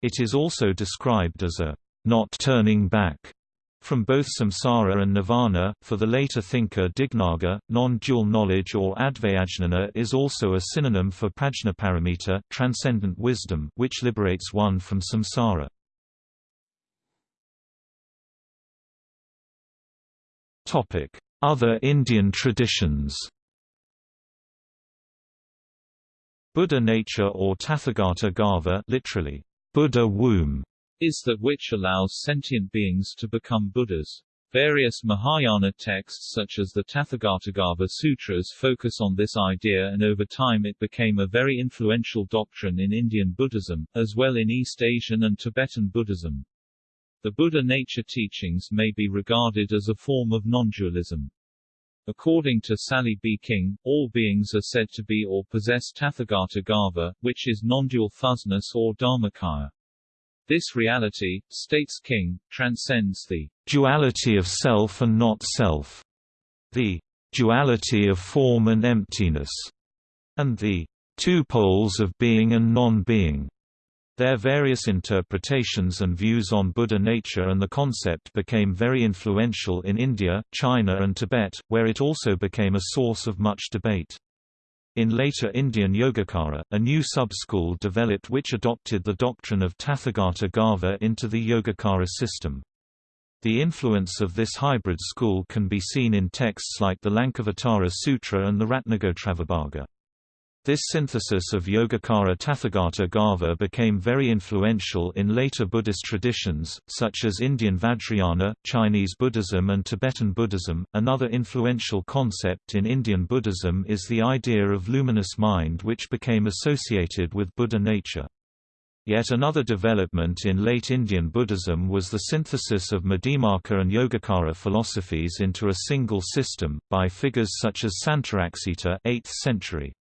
It is also described as a not turning back from both samsara and nirvana, for the later thinker Dignaga, non-dual knowledge or advayajnana is also a synonym for prajnaparamita transcendent wisdom which liberates one from samsara. Other Indian traditions Buddha nature or Tathagata Garbha literally, Buddha womb, is that which allows sentient beings to become Buddhas. Various Mahayana texts such as the Tathagatagarbha Sutras focus on this idea and over time it became a very influential doctrine in Indian Buddhism, as well in East Asian and Tibetan Buddhism. The Buddha nature teachings may be regarded as a form of non-dualism. According to Sally B. King, all beings are said to be or possess Tathagata Garbha, which is non-dual thusness or Dharmakaya. This reality, states King, transcends the duality of self and not self, the duality of form and emptiness, and the two poles of being and non-being. Their various interpretations and views on Buddha nature and the concept became very influential in India, China and Tibet, where it also became a source of much debate. In later Indian Yogacara, a new sub-school developed which adopted the doctrine of Tathagata Garbha into the Yogacara system. The influence of this hybrid school can be seen in texts like the Lankavatara Sutra and the Ratnagotravibhaga. This synthesis of Yogacara Tathagata Garbha became very influential in later Buddhist traditions, such as Indian Vajrayana, Chinese Buddhism, and Tibetan Buddhism. Another influential concept in Indian Buddhism is the idea of luminous mind, which became associated with Buddha nature. Yet another development in late Indian Buddhism was the synthesis of Madhyamaka and Yogacara philosophies into a single system, by figures such as Santaraksita 8th century.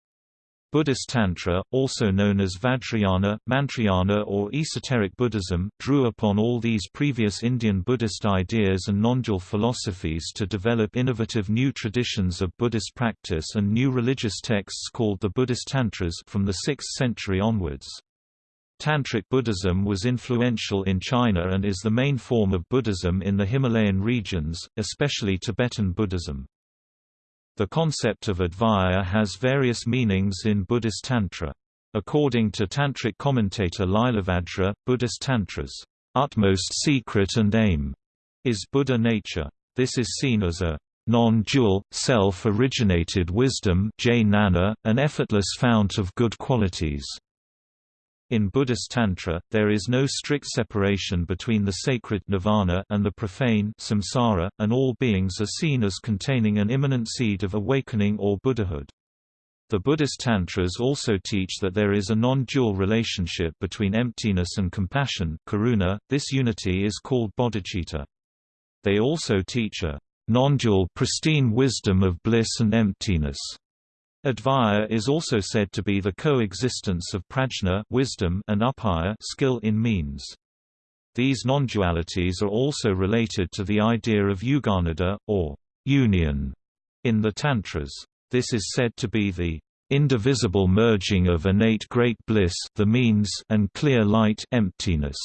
Buddhist Tantra, also known as Vajrayana, Mantrayana or esoteric Buddhism, drew upon all these previous Indian Buddhist ideas and non-dual philosophies to develop innovative new traditions of Buddhist practice and new religious texts called the Buddhist Tantras from the 6th century onwards. Tantric Buddhism was influential in China and is the main form of Buddhism in the Himalayan regions, especially Tibetan Buddhism. The concept of Advaya has various meanings in Buddhist Tantra. According to Tantric commentator Lilavajra, Buddhist Tantra's utmost secret and aim is Buddha nature. This is seen as a non-dual, self-originated wisdom an effortless fount of good qualities. In Buddhist Tantra, there is no strict separation between the sacred nirvana and the profane samsara, and all beings are seen as containing an immanent seed of awakening or Buddhahood. The Buddhist Tantras also teach that there is a non-dual relationship between emptiness and compassion karuna. .This unity is called bodhicitta. They also teach a non-dual pristine wisdom of bliss and emptiness. Advaya is also said to be the coexistence of prajna wisdom and upaya skill in means. These non-dualities are also related to the idea of yuganaddha, or union, in the Tantras. This is said to be the indivisible merging of innate great bliss the means and clear light emptiness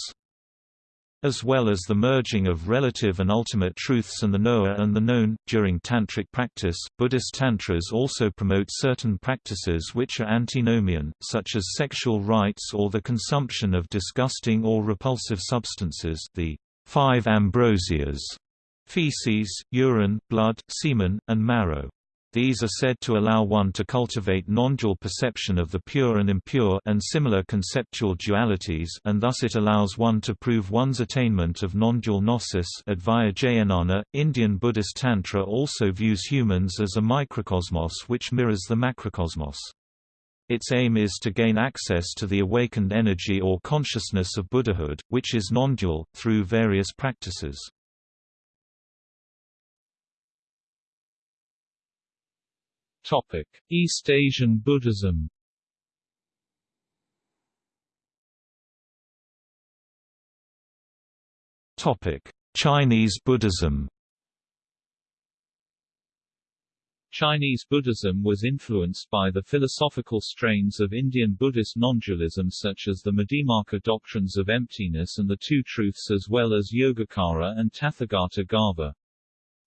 as well as the merging of relative and ultimate truths and the knower and the known. During tantric practice, Buddhist tantras also promote certain practices which are antinomian, such as sexual rites or the consumption of disgusting or repulsive substances, the five ambrosias, feces, urine, blood, semen, and marrow. These are said to allow one to cultivate non-dual perception of the pure and impure and similar conceptual dualities and thus it allows one to prove one's attainment of non-dual gnosis Advaya Indian Buddhist Tantra also views humans as a microcosmos which mirrors the macrocosmos. Its aim is to gain access to the awakened energy or consciousness of Buddhahood, which is non-dual, through various practices. Topic: East Asian Buddhism. Topic: Chinese Buddhism. Chinese Buddhism was influenced by the philosophical strains of Indian Buddhist non-dualism such as the Madhyamaka doctrines of emptiness and the Two Truths as well as Yogacara and Tathagata Garbha.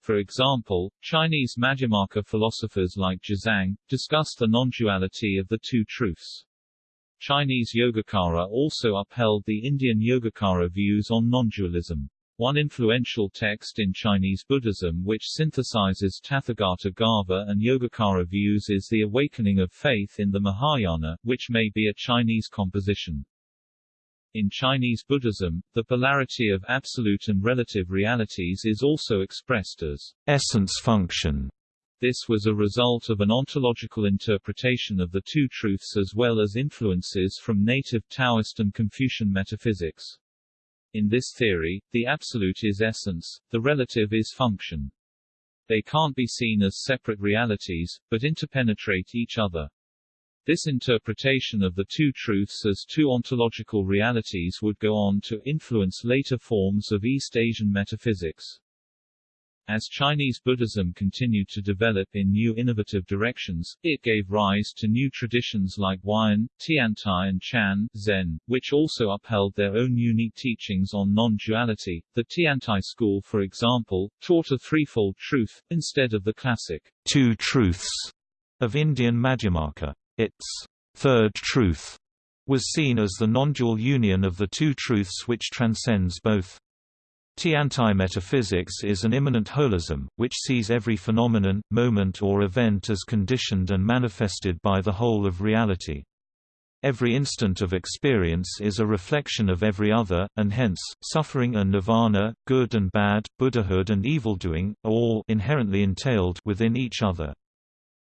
For example, Chinese Madhyamaka philosophers like Jizang, discuss the non-duality of the two truths. Chinese Yogacara also upheld the Indian Yogacara views on non-dualism. One influential text in Chinese Buddhism which synthesizes Tathagata Garbha and Yogacara views is The Awakening of Faith in the Mahayana, which may be a Chinese composition. In Chinese Buddhism, the polarity of absolute and relative realities is also expressed as essence function. This was a result of an ontological interpretation of the two truths as well as influences from native Taoist and Confucian metaphysics. In this theory, the absolute is essence, the relative is function. They can't be seen as separate realities, but interpenetrate each other. This interpretation of the two truths as two ontological realities would go on to influence later forms of East Asian metaphysics. As Chinese Buddhism continued to develop in new innovative directions, it gave rise to new traditions like Huayan, Tiantai and Chan Zen, which also upheld their own unique teachings on non-duality. The Tiantai school, for example, taught a threefold truth, instead of the classic two truths of Indian Madhyamaka. Its third truth was seen as the non-dual union of the two truths which transcends both. Tiantai metaphysics is an immanent holism, which sees every phenomenon, moment or event as conditioned and manifested by the whole of reality. Every instant of experience is a reflection of every other, and hence, suffering and nirvana, good and bad, Buddhahood and evildoing, are all inherently entailed within each other.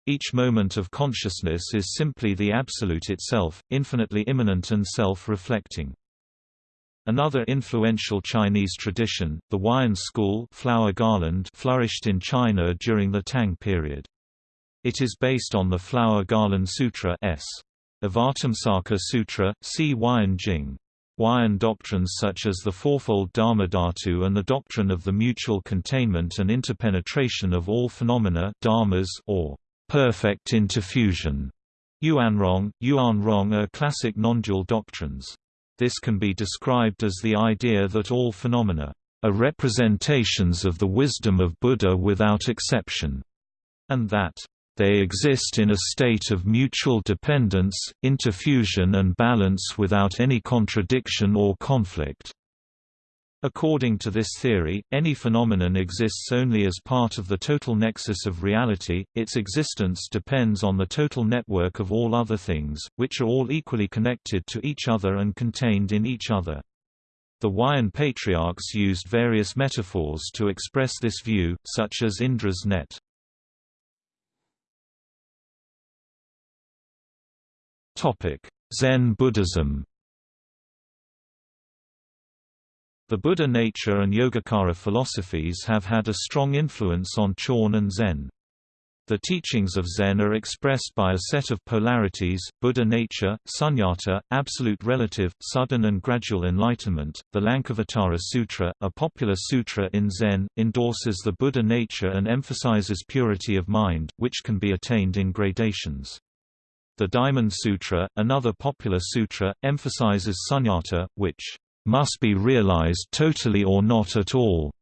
Each moment of consciousness is simply the Absolute itself, infinitely immanent and self-reflecting. Another influential Chinese tradition, the Huayan school flower garland flourished in China during the Tang period. It is based on the Flower Garland Sutra S. Avatamsaka Sutra, C. Huayan Jing. Huayan doctrines such as the fourfold Dharmadhatu and the doctrine of the mutual containment and interpenetration of all phenomena dharmas or perfect interfusion. Yuanrong, Yuanrong are classic non-dual doctrines. This can be described as the idea that all phenomena are representations of the wisdom of Buddha without exception, and that they exist in a state of mutual dependence, interfusion and balance without any contradiction or conflict. According to this theory, any phenomenon exists only as part of the total nexus of reality, its existence depends on the total network of all other things, which are all equally connected to each other and contained in each other. The Huayan patriarchs used various metaphors to express this view, such as Indra's net. Zen Buddhism The Buddha nature and Yogacara philosophies have had a strong influence on Chan and Zen. The teachings of Zen are expressed by a set of polarities, Buddha nature, sunyata, absolute relative, sudden and gradual enlightenment. The Lankavatara Sutra, a popular sutra in Zen, endorses the Buddha nature and emphasizes purity of mind, which can be attained in gradations. The Diamond Sutra, another popular sutra, emphasizes sunyata, which must be realized totally or not at all.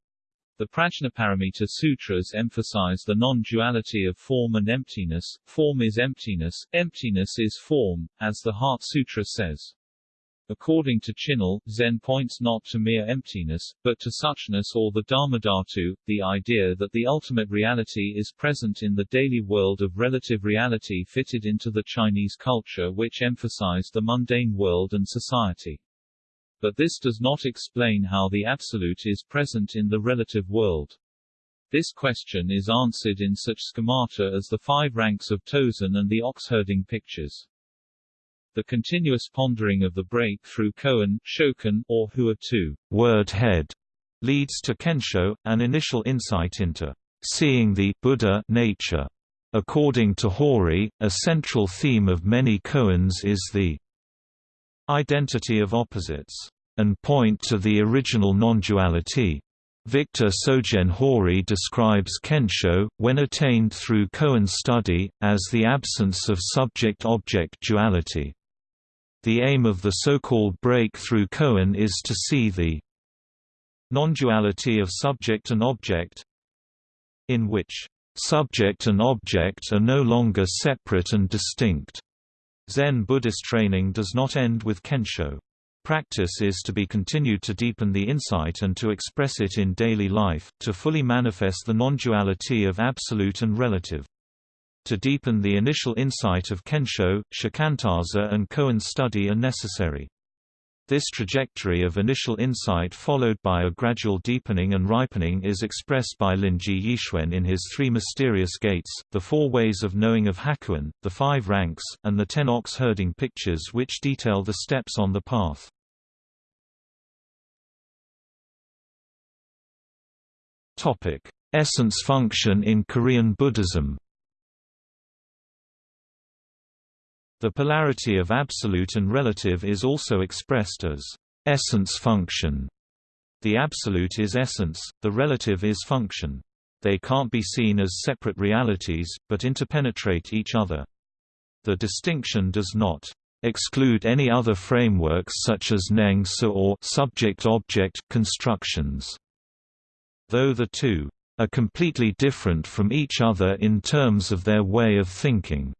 The Prajnaparamita Sutras emphasize the non-duality of form and emptiness, form is emptiness, emptiness is form, as the Heart Sutra says. According to Chinul, Zen points not to mere emptiness, but to suchness or the Dharmadhatu, the idea that the ultimate reality is present in the daily world of relative reality fitted into the Chinese culture which emphasized the mundane world and society. But this does not explain how the absolute is present in the relative world. This question is answered in such schemata as the five ranks of Tozan and the ox-herding pictures. The continuous pondering of the break through koan, shokan, or huatou word head leads to kensho, an initial insight into seeing the Buddha nature. According to Hori, a central theme of many koans is the identity of opposites, and point to the original non-duality. Victor Sogen Hori describes Kensho, when attained through koan study, as the absence of subject-object duality. The aim of the so-called break through koan is to see the non-duality of subject and object in which subject and object are no longer separate and distinct. Zen Buddhist training does not end with Kensho. Practice is to be continued to deepen the insight and to express it in daily life, to fully manifest the non-duality of absolute and relative. To deepen the initial insight of Kensho, Shikantaza and koan study are necessary. This trajectory of initial insight followed by a gradual deepening and ripening is expressed by Linji Yixuan in his Three Mysterious Gates, the Four Ways of Knowing of Hakuin, the Five Ranks, and the Ten Ox Herding Pictures which detail the steps on the path. Essence function in Korean Buddhism The polarity of absolute and relative is also expressed as essence function. The absolute is essence, the relative is function. They can't be seen as separate realities, but interpenetrate each other. The distinction does not exclude any other frameworks such as Neng or subject-object constructions. Though the two are completely different from each other in terms of their way of thinking.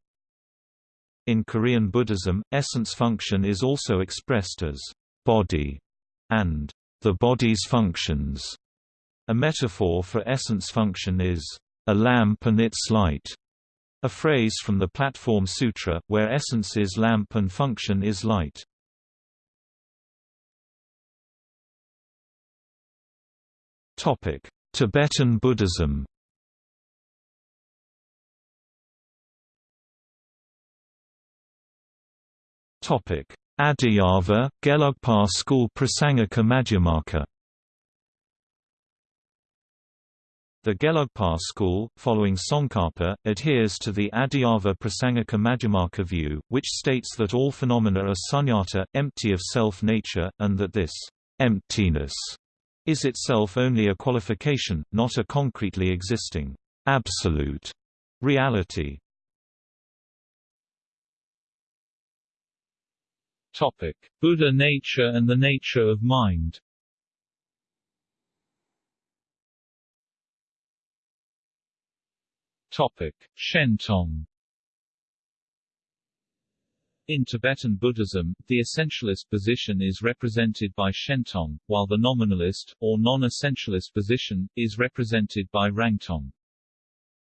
In Korean Buddhism, essence function is also expressed as body and the body's functions. A metaphor for essence function is a lamp and its light, a phrase from the Platform Sutra, where essence is lamp and function is light. Tibetan Buddhism Topic: Adhyava, Gelugpa School Prasangika Madhyamaka The Gelugpa school, following Tsongkhapa, adheres to the Adhyava Prasangika Madhyamaka view, which states that all phenomena are sunyata, empty of self-nature, and that this emptiness is itself only a qualification, not a concretely existing absolute reality. Topic: Buddha nature and the nature of mind. Topic: Shentong. In Tibetan Buddhism, the essentialist position is represented by Shentong, while the nominalist, or non-essentialist position, is represented by Rangtong.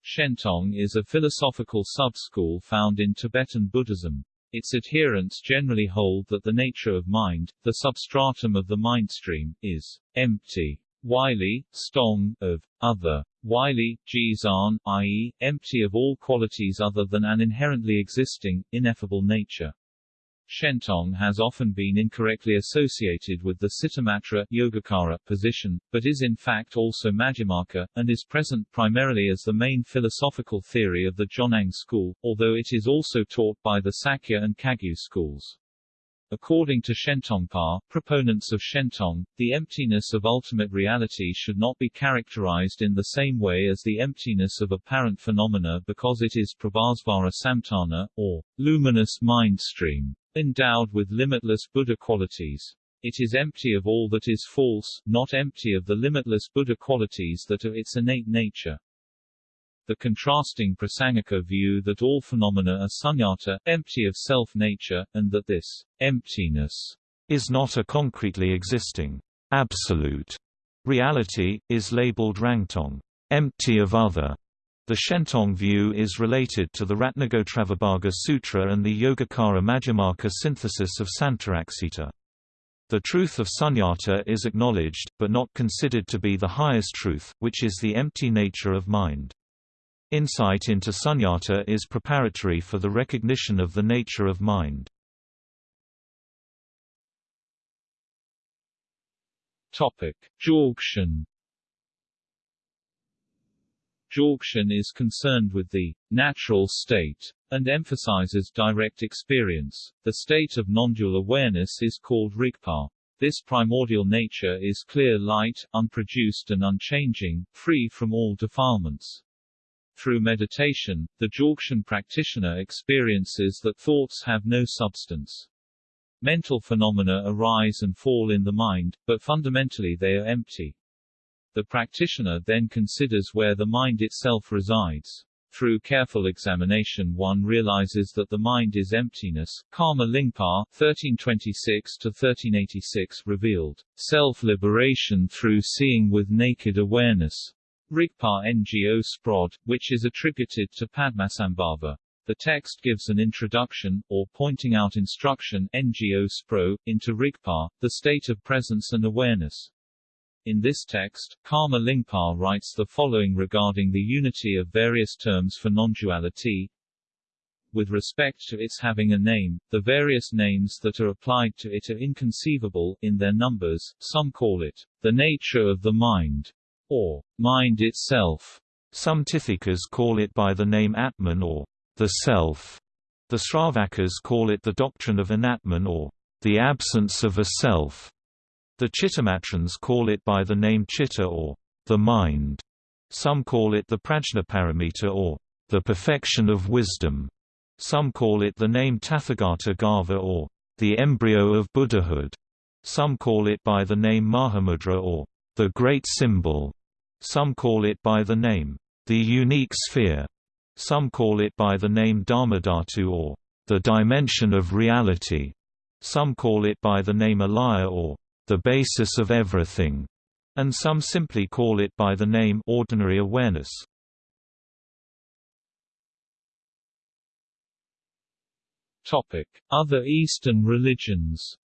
Shentong is a philosophical sub-school found in Tibetan Buddhism. Its adherents generally hold that the nature of mind, the substratum of the mind stream, is empty. Wylie, Stong, of other. Wylie, Jizan, i.e., empty of all qualities other than an inherently existing, ineffable nature. Shentong has often been incorrectly associated with the Citamatra Yogacara position, but is in fact also Madhyamaka, and is present primarily as the main philosophical theory of the Jonang school, although it is also taught by the Sakya and Kagyu schools. According to Shentongpa, proponents of Shentong, the emptiness of ultimate reality should not be characterized in the same way as the emptiness of apparent phenomena because it is prabhasvara samtana, or luminous mind stream endowed with limitless Buddha qualities. It is empty of all that is false, not empty of the limitless Buddha qualities that are its innate nature. The contrasting Prasangika view that all phenomena are sunyata, empty of self-nature, and that this emptiness is not a concretely existing absolute reality, is labeled rangtong, empty of other, the Shentong view is related to the Ratnagotravibhaga Sutra and the Yogacara Madhyamaka synthesis of Santaraksita. The truth of sunyata is acknowledged, but not considered to be the highest truth, which is the empty nature of mind. Insight into sunyata is preparatory for the recognition of the nature of mind. Topic: Dzogchen is concerned with the natural state and emphasizes direct experience. The state of non-dual awareness is called Rigpa. This primordial nature is clear light, unproduced and unchanging, free from all defilements. Through meditation, the Dzogchen practitioner experiences that thoughts have no substance. Mental phenomena arise and fall in the mind, but fundamentally they are empty. The practitioner then considers where the mind itself resides. Through careful examination one realizes that the mind is emptiness. Karma Lingpa 1326-1386 revealed, self-liberation through seeing with naked awareness. Rigpa Ngo Sprod, which is attributed to Padmasambhava. The text gives an introduction, or pointing out instruction Ngo Spro, into Rigpa, the state of presence and awareness. In this text, Karma Lingpa writes the following regarding the unity of various terms for non-duality. With respect to its having a name, the various names that are applied to it are inconceivable, in their numbers, some call it, the nature of the mind, or, mind itself. Some Tithikas call it by the name Atman or, the self. The Sravakas call it the doctrine of anatman or, the absence of a self. The Chittamatrans call it by the name Chitta or the mind. Some call it the Prajnaparamita or the perfection of wisdom. Some call it the name Tathagata Garbha or the embryo of Buddhahood. Some call it by the name Mahamudra or the great symbol. Some call it by the name the unique sphere. Some call it by the name Dharmadhatu or the dimension of reality. Some call it by the name Alaya or the basis of everything, and some simply call it by the name ordinary awareness. Topic: Other Eastern religions.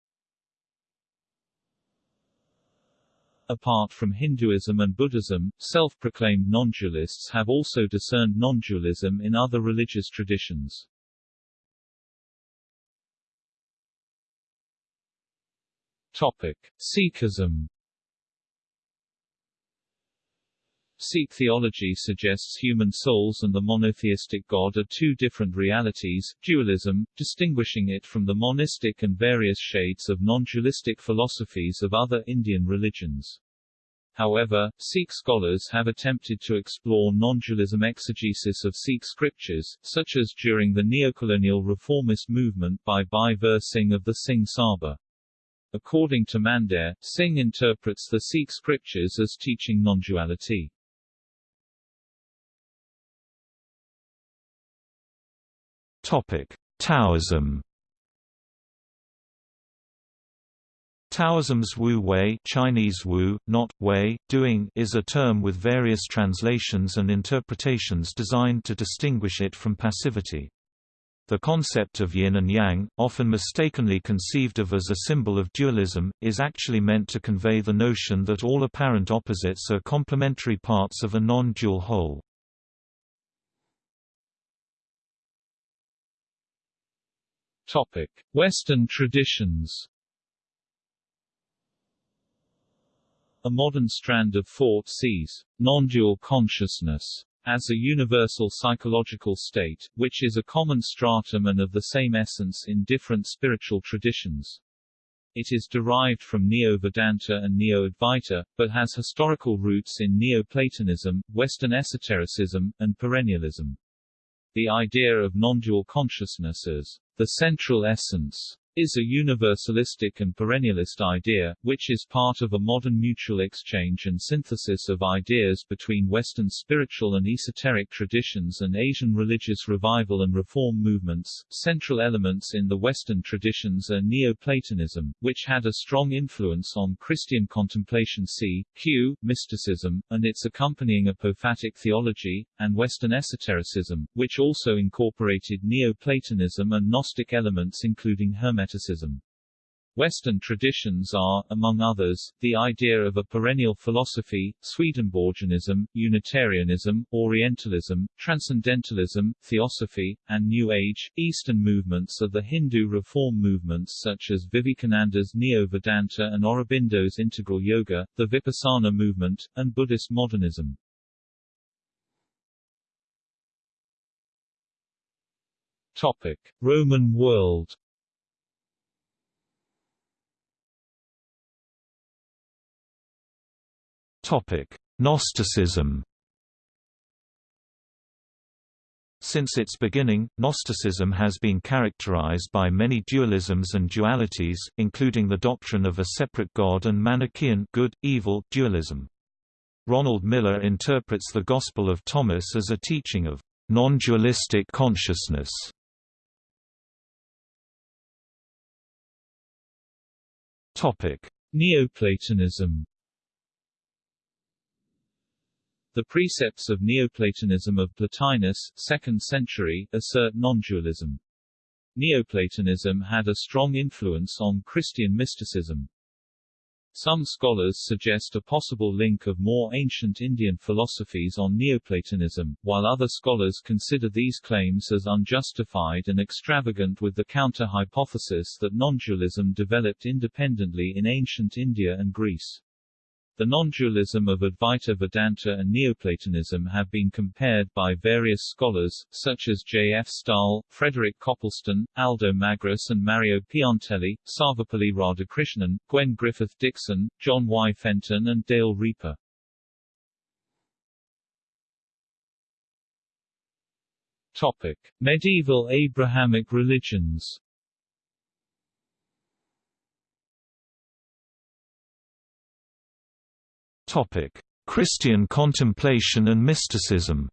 Apart from Hinduism and Buddhism, self-proclaimed non-dualists have also discerned non-dualism in other religious traditions. Topic: Sikhism. Sikh theology suggests human souls and the monotheistic God are two different realities, dualism, distinguishing it from the monistic and various shades of non-dualistic philosophies of other Indian religions. However, Sikh scholars have attempted to explore non-dualism exegesis of Sikh scriptures, such as during the neocolonial reformist movement by Bhai Vir Singh of the Singh Sabha. According to Mandair, Singh interprets the Sikh scriptures as teaching non-duality. Topic: Taoism Taoism's Wu Wei Chinese Wu, not Wei, doing is a term with various translations and interpretations designed to distinguish it from passivity. The concept of yin and yang, often mistakenly conceived of as a symbol of dualism, is actually meant to convey the notion that all apparent opposites are complementary parts of a non-dual whole. Western traditions A modern strand of thought sees non-dual consciousness as a universal psychological state, which is a common stratum and of the same essence in different spiritual traditions. It is derived from Neo-Vedanta and Neo-Advaita, but has historical roots in Neo-Platonism, Western esotericism, and perennialism. The idea of non-dual consciousness as the central essence is a universalistic and perennialist idea, which is part of a modern mutual exchange and synthesis of ideas between Western spiritual and esoteric traditions and Asian religious revival and reform movements. Central elements in the Western traditions are Neoplatonism, which had a strong influence on Christian contemplation c. q. mysticism, and its accompanying apophatic theology, and Western esotericism, which also incorporated Neoplatonism and Gnostic elements including Hermeticism Western traditions are, among others, the idea of a perennial philosophy, Swedenborgianism, Unitarianism, Orientalism, Transcendentalism, Theosophy, and New Age. Eastern movements are the Hindu reform movements such as Vivekananda's Neo-Vedanta and Aurobindo's Integral Yoga, the Vipassana movement, and Buddhist modernism. Topic: Roman world Gnosticism Since its beginning, Gnosticism has been characterized by many dualisms and dualities, including the doctrine of a separate God and Manichaean good-evil dualism. Ronald Miller interprets the Gospel of Thomas as a teaching of non-dualistic consciousness. Neoplatonism The precepts of Neoplatonism of Plotinus 2nd century assert non-dualism. Neoplatonism had a strong influence on Christian mysticism. Some scholars suggest a possible link of more ancient Indian philosophies on Neoplatonism, while other scholars consider these claims as unjustified and extravagant with the counter-hypothesis that non-dualism developed independently in ancient India and Greece. The non-dualism of Advaita Vedanta and Neoplatonism have been compared by various scholars, such as J. F. Staal, Frederick Copleston, Aldo Magris and Mario Piantelli, Sarvepalli Radhakrishnan, Gwen Griffith Dickson, John Y. Fenton and Dale Riepe. Topic. Medieval Abrahamic religions Topic: Christian contemplation and mysticism.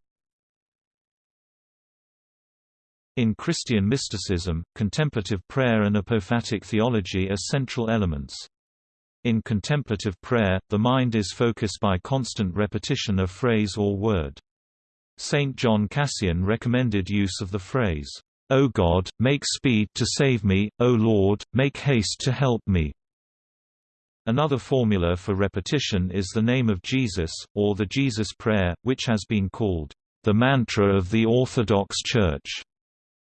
In Christian mysticism, contemplative prayer and apophatic theology are central elements. In contemplative prayer, the mind is focused by constant repetition of phrase or word. Saint John Cassian recommended use of the phrase, O God, make speed to save me, O Lord, make haste to help me. Another formula for repetition is the name of Jesus, or the Jesus Prayer, which has been called the mantra of the Orthodox Church,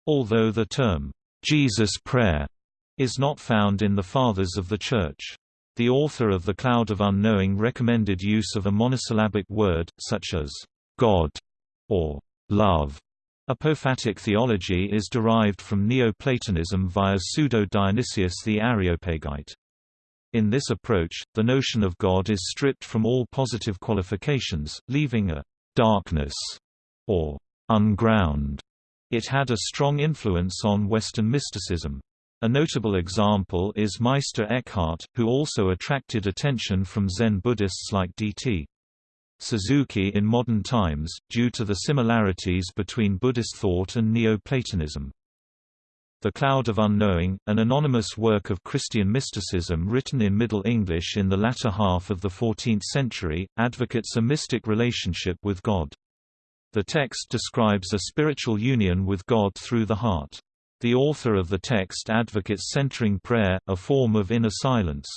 although the term Jesus Prayer is not found in the Fathers of the Church. The author of The Cloud of Unknowing recommended use of a monosyllabic word, such as God or love. Apophatic theology is derived from Neoplatonism via Pseudo-Dionysius the Areopagite. In this approach, the notion of God is stripped from all positive qualifications, leaving a «darkness» or «unground». It had a strong influence on Western mysticism. A notable example is Meister Eckhart, who also attracted attention from Zen Buddhists like D.T. Suzuki in modern times, due to the similarities between Buddhist thought and Neoplatonism. The Cloud of Unknowing, an anonymous work of Christian mysticism written in Middle English in the latter half of the 14th century, advocates a mystic relationship with God. The text describes a spiritual union with God through the heart. The author of the text advocates centering prayer, a form of inner silence.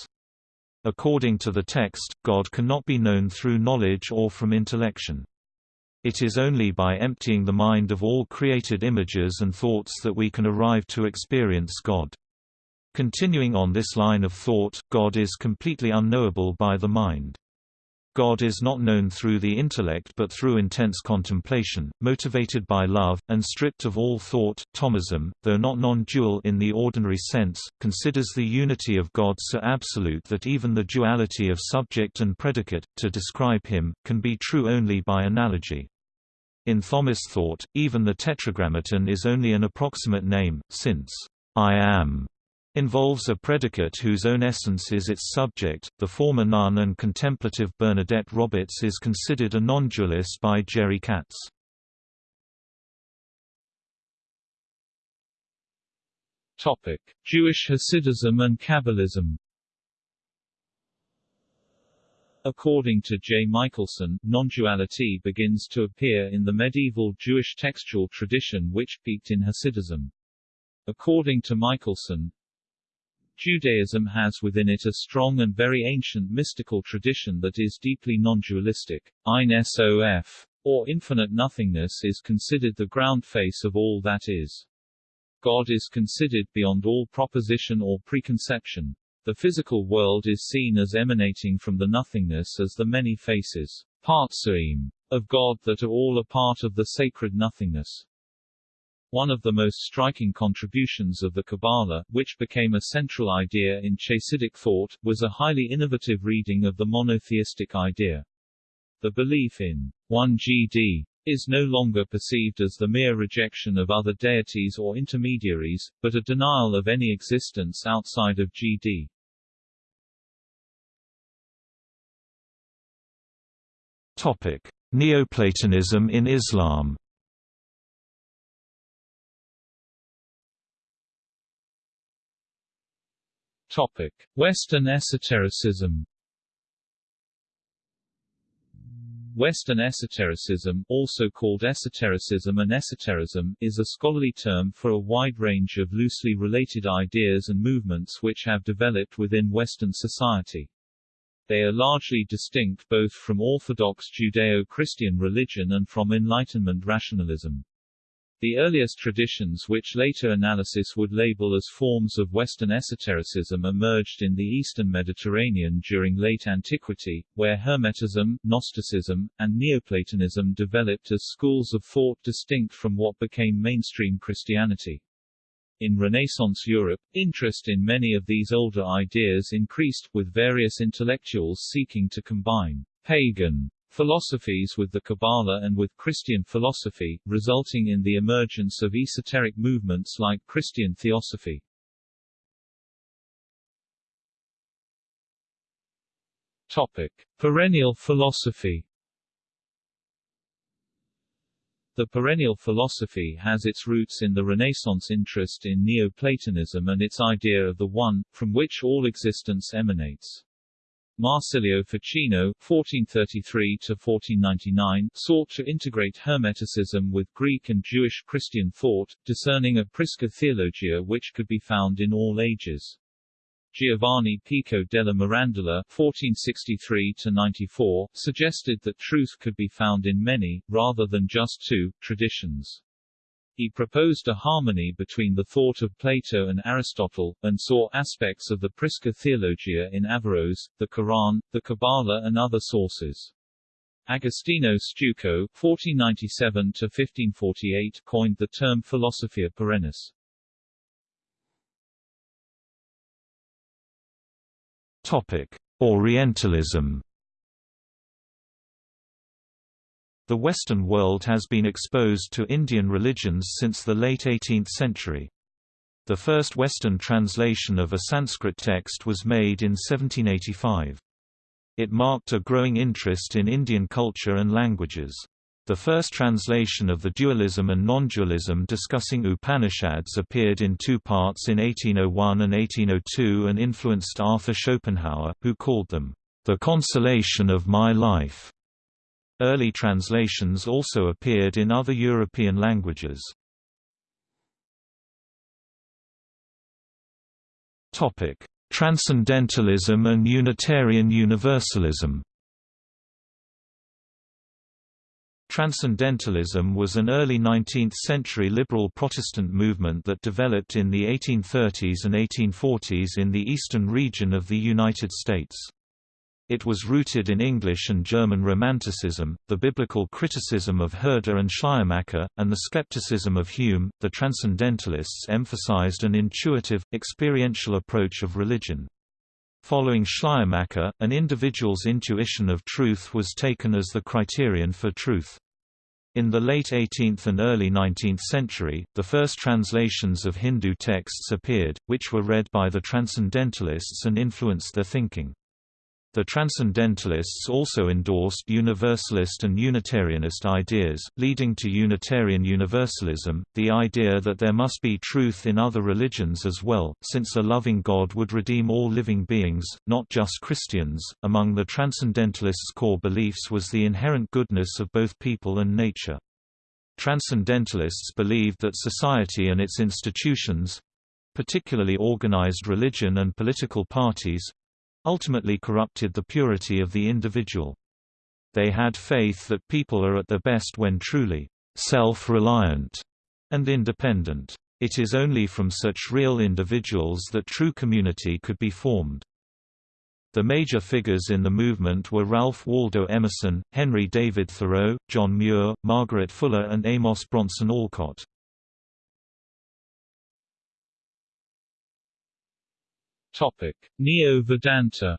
According to the text, God cannot be known through knowledge or from intellection. It is only by emptying the mind of all created images and thoughts that we can arrive to experience God. Continuing on this line of thought, God is completely unknowable by the mind. God is not known through the intellect but through intense contemplation, motivated by love, and stripped of all thought. Thomism, though not non-dual in the ordinary sense, considers the unity of God so absolute that even the duality of subject and predicate, to describe him, can be true only by analogy. In Thomist thought, even the tetragrammaton is only an approximate name, since I am involves a predicate whose own essence is its subject. The former nun and contemplative Bernadette Roberts is considered a non-dualist by Jerry Katz. Topic: Jewish Hasidism and Kabbalism. According to J. Michaelson, non-duality begins to appear in the medieval Jewish textual tradition which peaked in Hasidism. According to Michaelson, Judaism has within it a strong and very ancient mystical tradition that is deeply non-dualistic. Ein Sof, or infinite nothingness is considered the ground face of all that is. God is considered beyond all proposition or preconception. The physical world is seen as emanating from the nothingness as the many faces, partsuim, of God that are all a part of the sacred nothingness. One of the most striking contributions of the Kabbalah, which became a central idea in Chassidic thought, was a highly innovative reading of the monotheistic idea. The belief in one GD is no longer perceived as the mere rejection of other deities or intermediaries, but a denial of any existence outside of GD. Topic: Neoplatonism in Islam. Topic: Western esotericism. Western esotericism, also called esotericism and esoterism, is a scholarly term for a wide range of loosely related ideas and movements which have developed within Western society. They are largely distinct both from Orthodox Judeo-Christian religion and from Enlightenment rationalism. The earliest traditions which later analysis would label as forms of Western esotericism emerged in the eastern Mediterranean during late antiquity, where Hermetism, Gnosticism, and Neoplatonism developed as schools of thought distinct from what became mainstream Christianity. In Renaissance Europe, interest in many of these older ideas increased, with various intellectuals seeking to combine pagan philosophies with the Kabbalah and with Christian philosophy, resulting in the emergence of esoteric movements like Christian theosophy. Topic. Perennial philosophy The perennial philosophy has its roots in the Renaissance interest in Neoplatonism and its idea of the One, from which all existence emanates. Marsilio Ficino (1433–1499) sought to integrate Hermeticism with Greek and Jewish Christian thought, discerning a Prisca theologia which could be found in all ages. Giovanni Pico della Mirandola (1463–94) suggested that truth could be found in many, rather than just two, traditions. He proposed a harmony between the thought of Plato and Aristotle, and saw aspects of the Prisca Theologia in Averroes, the Quran, the Kabbalah and other sources. Agostino Steuco (1497–1548) coined the term philosophia perennis. Topic: Orientalism. The Western world has been exposed to Indian religions since the late 18th century. The first Western translation of a Sanskrit text was made in 1785. It marked a growing interest in Indian culture and languages. The first translation of the dualism and non-dualism discussing Upanishads appeared in two parts in 1801 and 1802 and influenced Arthur Schopenhauer, who called them, "...the consolation of my life." Early translations also appeared in other European languages. Transcendentalism and Unitarian Universalism Transcendentalism was an early 19th-century liberal Protestant movement that developed in the 1830s and 1840s in the eastern region of the United States. It was rooted in English and German Romanticism, the biblical criticism of Herder and Schleiermacher, and the skepticism of Hume. The Transcendentalists emphasized an intuitive, experiential approach of religion. Following Schleiermacher, an individual's intuition of truth was taken as the criterion for truth. In the late 18th and early 19th century, the first translations of Hindu texts appeared, which were read by the Transcendentalists and influenced their thinking. The Transcendentalists also endorsed Universalist and Unitarianist ideas, leading to Unitarian Universalism, the idea that there must be truth in other religions as well, since a loving God would redeem all living beings, not just Christians. Among the Transcendentalists' core beliefs was the inherent goodness of both people and nature. Transcendentalists believed that society and its institutions particularly organized religion and political parties ultimately corrupted the purity of the individual. They had faith that people are at their best when truly self-reliant and independent. It is only from such real individuals that true community could be formed. The major figures in the movement were Ralph Waldo Emerson, Henry David Thoreau, John Muir, Margaret Fuller and Amos Bronson Alcott. Topic: Neo-Vedanta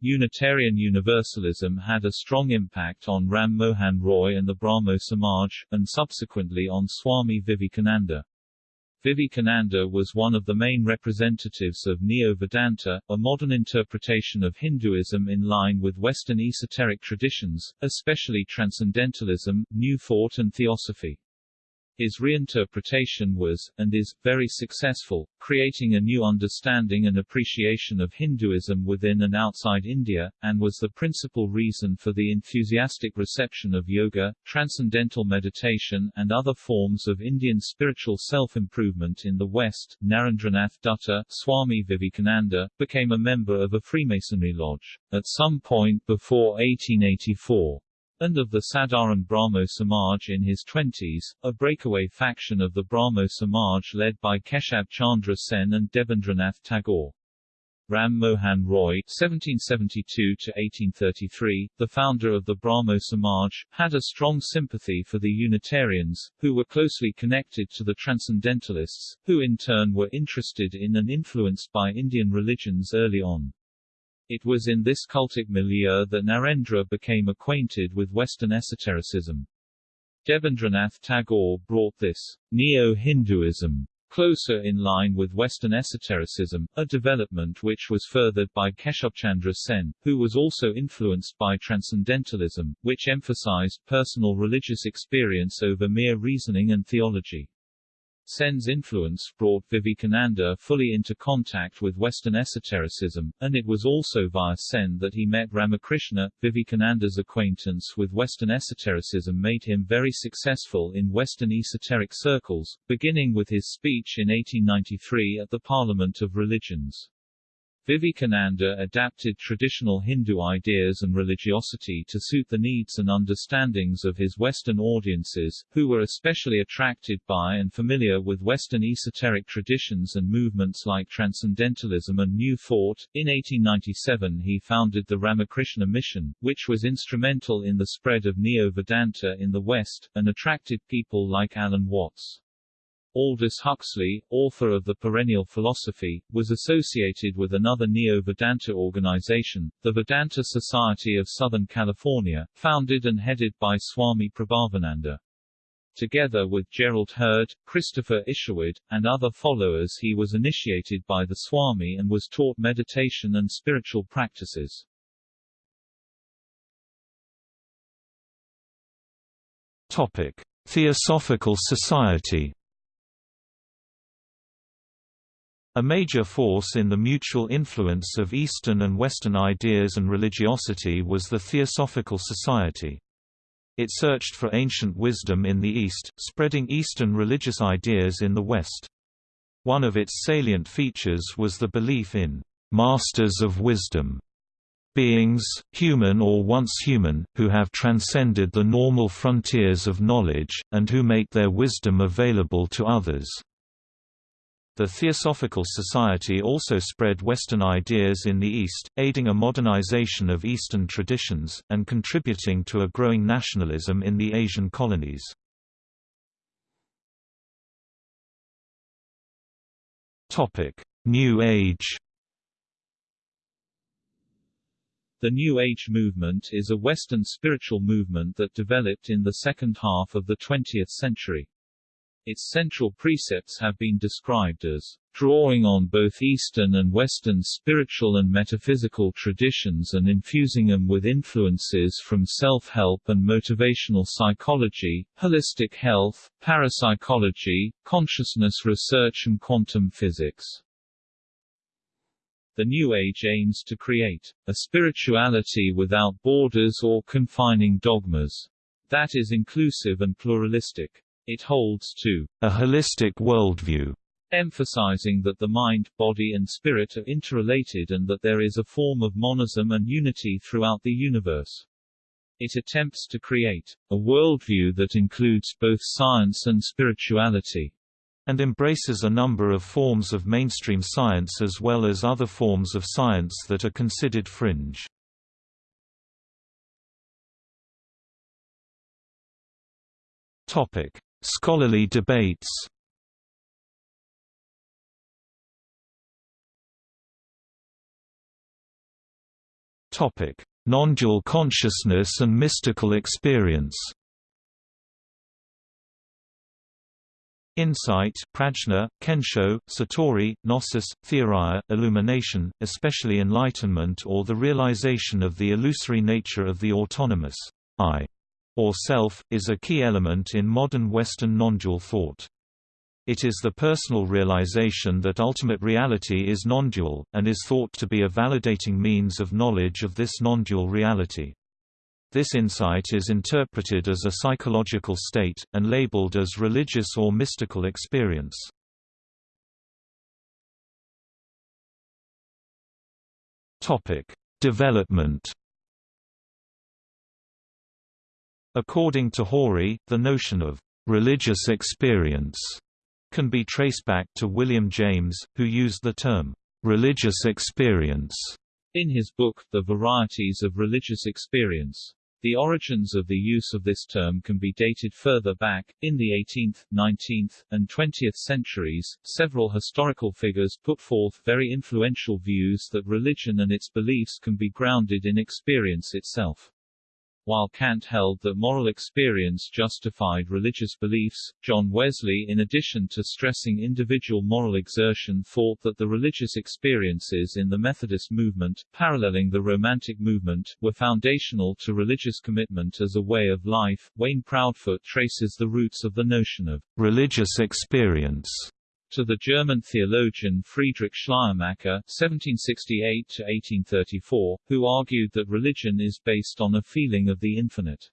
Unitarian Universalism had a strong impact on Ram Mohan Roy and the Brahmo Samaj, and subsequently on Swami Vivekananda. Vivekananda was one of the main representatives of Neo-Vedanta, a modern interpretation of Hinduism in line with Western esoteric traditions, especially Transcendentalism, New Thought and Theosophy. His reinterpretation was, and is, very successful, creating a new understanding and appreciation of Hinduism within and outside India, and was the principal reason for the enthusiastic reception of yoga, transcendental meditation, and other forms of Indian spiritual self-improvement in the West. Narendranath Dutta, Swami Vivekananda, became a member of a Freemasonry lodge. At some point before 1884, and of the Sadharan Brahmo Samaj in his twenties, a breakaway faction of the Brahmo Samaj led by Keshab Chandra Sen and Debendranath Tagore. Ram Mohan Roy (1772–1833), the founder of the Brahmo Samaj, had a strong sympathy for the Unitarians, who were closely connected to the Transcendentalists, who in turn were interested in and influenced by Indian religions early on. It was in this cultic milieu that Narendra became acquainted with Western esotericism. Debendranath Tagore brought this neo-Hinduism closer in line with Western esotericism, a development which was furthered by Keshabchandra Sen, who was also influenced by Transcendentalism, which emphasized personal religious experience over mere reasoning and theology. Sen's influence brought Vivekananda fully into contact with Western esotericism, and it was also via Sen that he met Ramakrishna. Vivekananda's acquaintance with Western esotericism made him very successful in Western esoteric circles, beginning with his speech in 1893 at the Parliament of Religions. Vivekananda adapted traditional Hindu ideas and religiosity to suit the needs and understandings of his Western audiences, who were especially attracted by and familiar with Western esoteric traditions and movements like Transcendentalism and New Thought. In 1897 he founded the Ramakrishna Mission, which was instrumental in the spread of Neo-Vedanta in the West, and attracted people like Alan Watts. Aldous Huxley, author of The Perennial Philosophy, was associated with another Neo-Vedanta organization, the Vedanta Society of Southern California, founded and headed by Swami Prabhavananda. Together with Gerald Heard, Christopher Isherwood, and other followers he was initiated by the Swami and was taught meditation and spiritual practices. Topic: Theosophical Society A major force in the mutual influence of Eastern and Western ideas and religiosity was the Theosophical Society. It searched for ancient wisdom in the East, spreading Eastern religious ideas in the West. One of its salient features was the belief in «masters of wisdom», beings, human or once human, who have transcended the normal frontiers of knowledge, and who make their wisdom available to others. The Theosophical Society also spread Western ideas in the East, aiding a modernization of Eastern traditions, and contributing to a growing nationalism in the Asian colonies. New Age The New Age movement is a Western spiritual movement that developed in the second half of the 20th century. Its central precepts have been described as drawing on both Eastern and Western spiritual and metaphysical traditions and infusing them with influences from self-help and motivational psychology, holistic health, parapsychology, consciousness research and quantum physics. The New Age aims to create a spirituality without borders or confining dogmas that is inclusive and pluralistic. It holds to a holistic worldview, emphasizing that the mind, body and spirit are interrelated and that there is a form of monism and unity throughout the universe. It attempts to create a worldview that includes both science and spirituality and embraces a number of forms of mainstream science as well as other forms of science that are considered fringe. Topic: Scholarly debates. Topic: Non-dual consciousness and mystical experience. Insight prajna, kensho, satori, gnosis, theoria, illumination, especially enlightenment or the realization of the illusory nature of the autonomous I or self, is a key element in modern Western nondual thought. It is the personal realization that ultimate reality is nondual, and is thought to be a validating means of knowledge of this nondual reality. This insight is interpreted as a psychological state, and labeled as religious or mystical experience. Development According to Hori, the notion of religious experience can be traced back to William James, who used the term religious experience in his book, The Varieties of Religious Experience. The origins of the use of this term can be dated further back. In the 18th, 19th, and 20th centuries, several historical figures put forth very influential views that religion and its beliefs can be grounded in experience itself. While Kant held that moral experience justified religious beliefs, John Wesley in addition to stressing individual moral exertion thought that the religious experiences in the Methodist movement, paralleling the Romantic movement, were foundational to religious commitment as a way of life. Wayne Proudfoot traces the roots of the notion of religious experience to the German theologian Friedrich Schleiermacher (1768–1834), who argued that religion is based on a feeling of the infinite.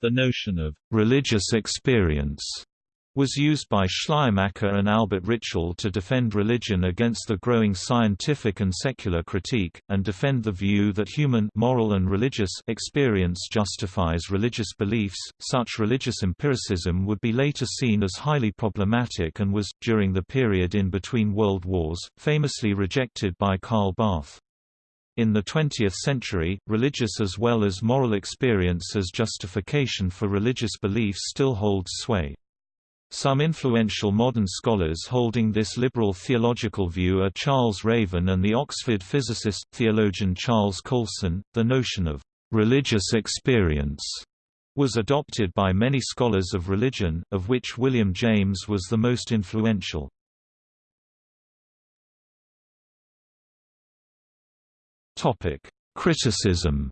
The notion of religious experience was used by Schleiermacher and Albert Ritschl to defend religion against the growing scientific and secular critique, and defend the view that human moral and religious experience justifies religious beliefs. Such religious empiricism would be later seen as highly problematic and was, during the period in between world wars, famously rejected by Karl Barth. In the 20th century, religious as well as moral experience as justification for religious beliefs still holds sway. Some influential modern scholars holding this liberal theological view are Charles Raven and the Oxford physicist, theologian Charles Coulson. The notion of religious experience was adopted by many scholars of religion, of which William James was the most influential. Topic: Criticism.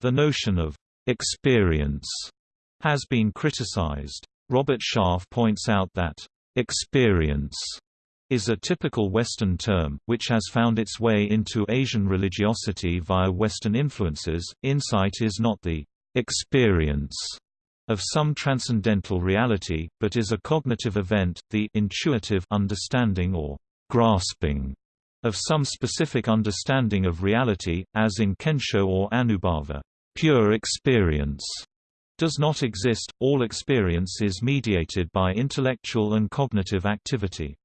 The notion of experience has been criticized. Robert Sharf points out that, "...experience," is a typical Western term, which has found its way into Asian religiosity via Western influences. Insight is not the experience of some transcendental reality, but is a cognitive event, the intuitive understanding or grasping of some specific understanding of reality, as in Kensho or Anubhava. Pure experience does not exist, all experience is mediated by intellectual and cognitive activity.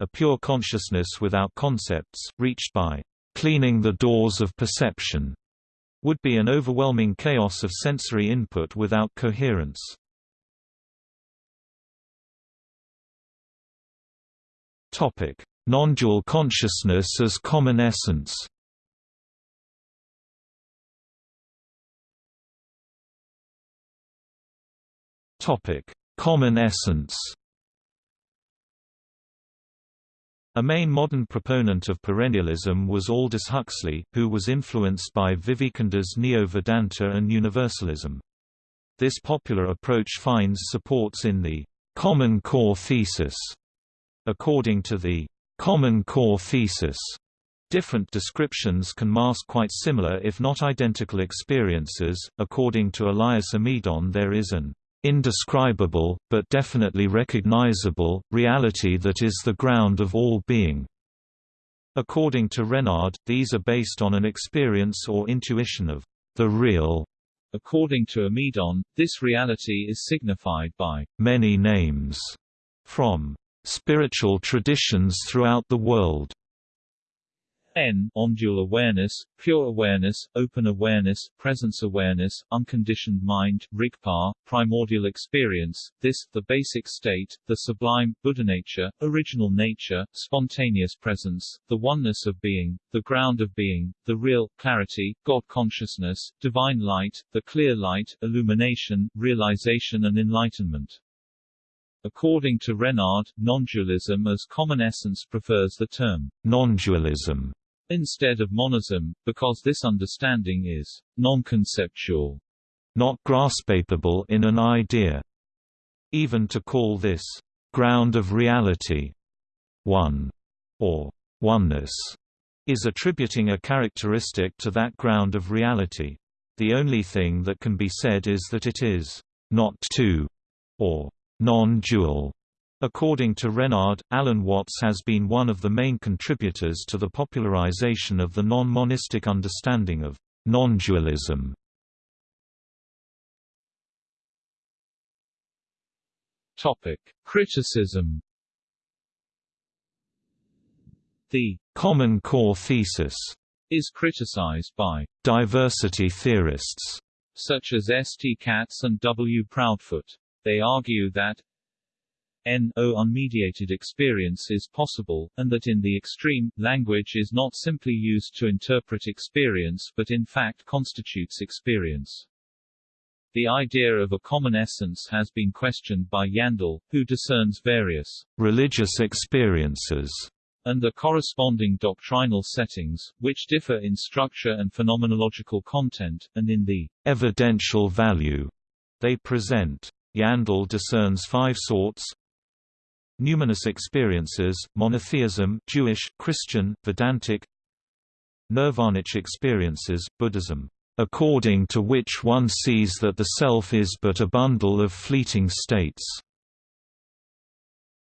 A pure consciousness without concepts, reached by cleaning the doors of perception, would be an overwhelming chaos of sensory input without coherence. Non-dual consciousness as common essence Topic: Common essence. A main modern proponent of perennialism was Aldous Huxley, who was influenced by Vivekananda's Neo-Vedanta and Universalism. This popular approach finds supports in the «common core thesis». According to the «common core thesis», Different descriptions can mask quite similar if not identical experiences. According to Elias Amidon, there is an indescribable, but definitely recognizable, reality that is the ground of all being. According to Renard, these are based on an experience or intuition of the real. According to Amidon, this reality is signified by many names from spiritual traditions throughout the world. N non-dual awareness, pure awareness, open awareness, presence awareness, unconditioned mind, rigpa, primordial experience, this, the basic state, the sublime, Buddha nature, original nature, spontaneous presence, the oneness of being, the ground of being, the real, clarity, God consciousness, divine light, the clear light, illumination, realization and enlightenment. According to Renard, non-dualism as common essence prefers the term non-dualism instead of monism, because this understanding is non-conceptual, not graspable in an idea. Even to call this ground of reality one or oneness is attributing a characteristic to that ground of reality. The only thing that can be said is that it is not two or non-dual. According to Renard, Alan Watts has been one of the main contributors to the popularization of the non-monistic understanding of non-dualism. Topic: Criticism. The common core thesis is criticized by diversity theorists such as S. T. Katz and W. Proudfoot. They argue that no unmediated experience is possible, and that in the extreme, language is not simply used to interpret experience but in fact constitutes experience. The idea of a common essence has been questioned by Yandell, who discerns various religious experiences and the corresponding doctrinal settings, which differ in structure and phenomenological content, and in the evidential value they present. Yandell discerns five sorts Numinous experiences, monotheism Jewish, Christian, Vedantic Nirvanic experiences, Buddhism according to which one sees that the self is but a bundle of fleeting states.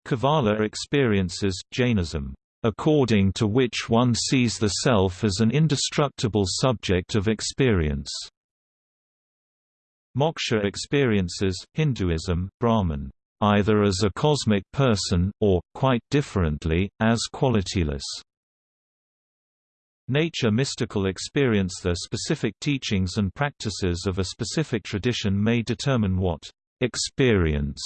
Kevala experiences, Jainism, according to which one sees the self as an indestructible subject of experience. Moksha experiences, Hinduism, Brahman, either as a cosmic person, or, quite differently, as qualityless. Nature mystical experience The specific teachings and practices of a specific tradition may determine what experience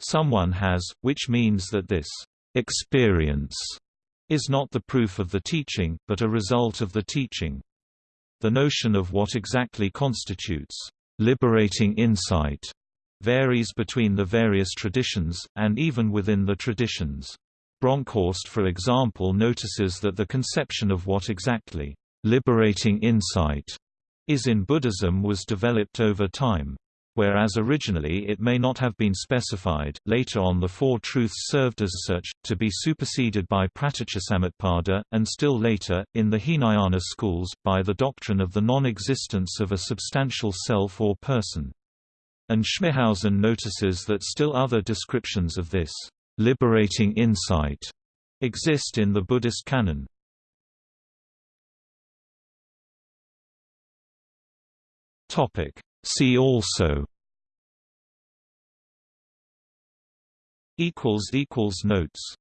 someone has, which means that this experience is not the proof of the teaching, but a result of the teaching. The notion of what exactly constitutes liberating insight varies between the various traditions, and even within the traditions. Bronkhorst for example notices that the conception of what exactly liberating insight is in Buddhism was developed over time. Whereas originally it may not have been specified, later on the Four Truths served as such, to be superseded by Pratityasamutpada, and still later, in the Hinayana schools, by the doctrine of the non-existence of a substantial self or person. And Schmithausen notices that still other descriptions of this liberating insight exist in the Buddhist canon. Topic See also equals equals notes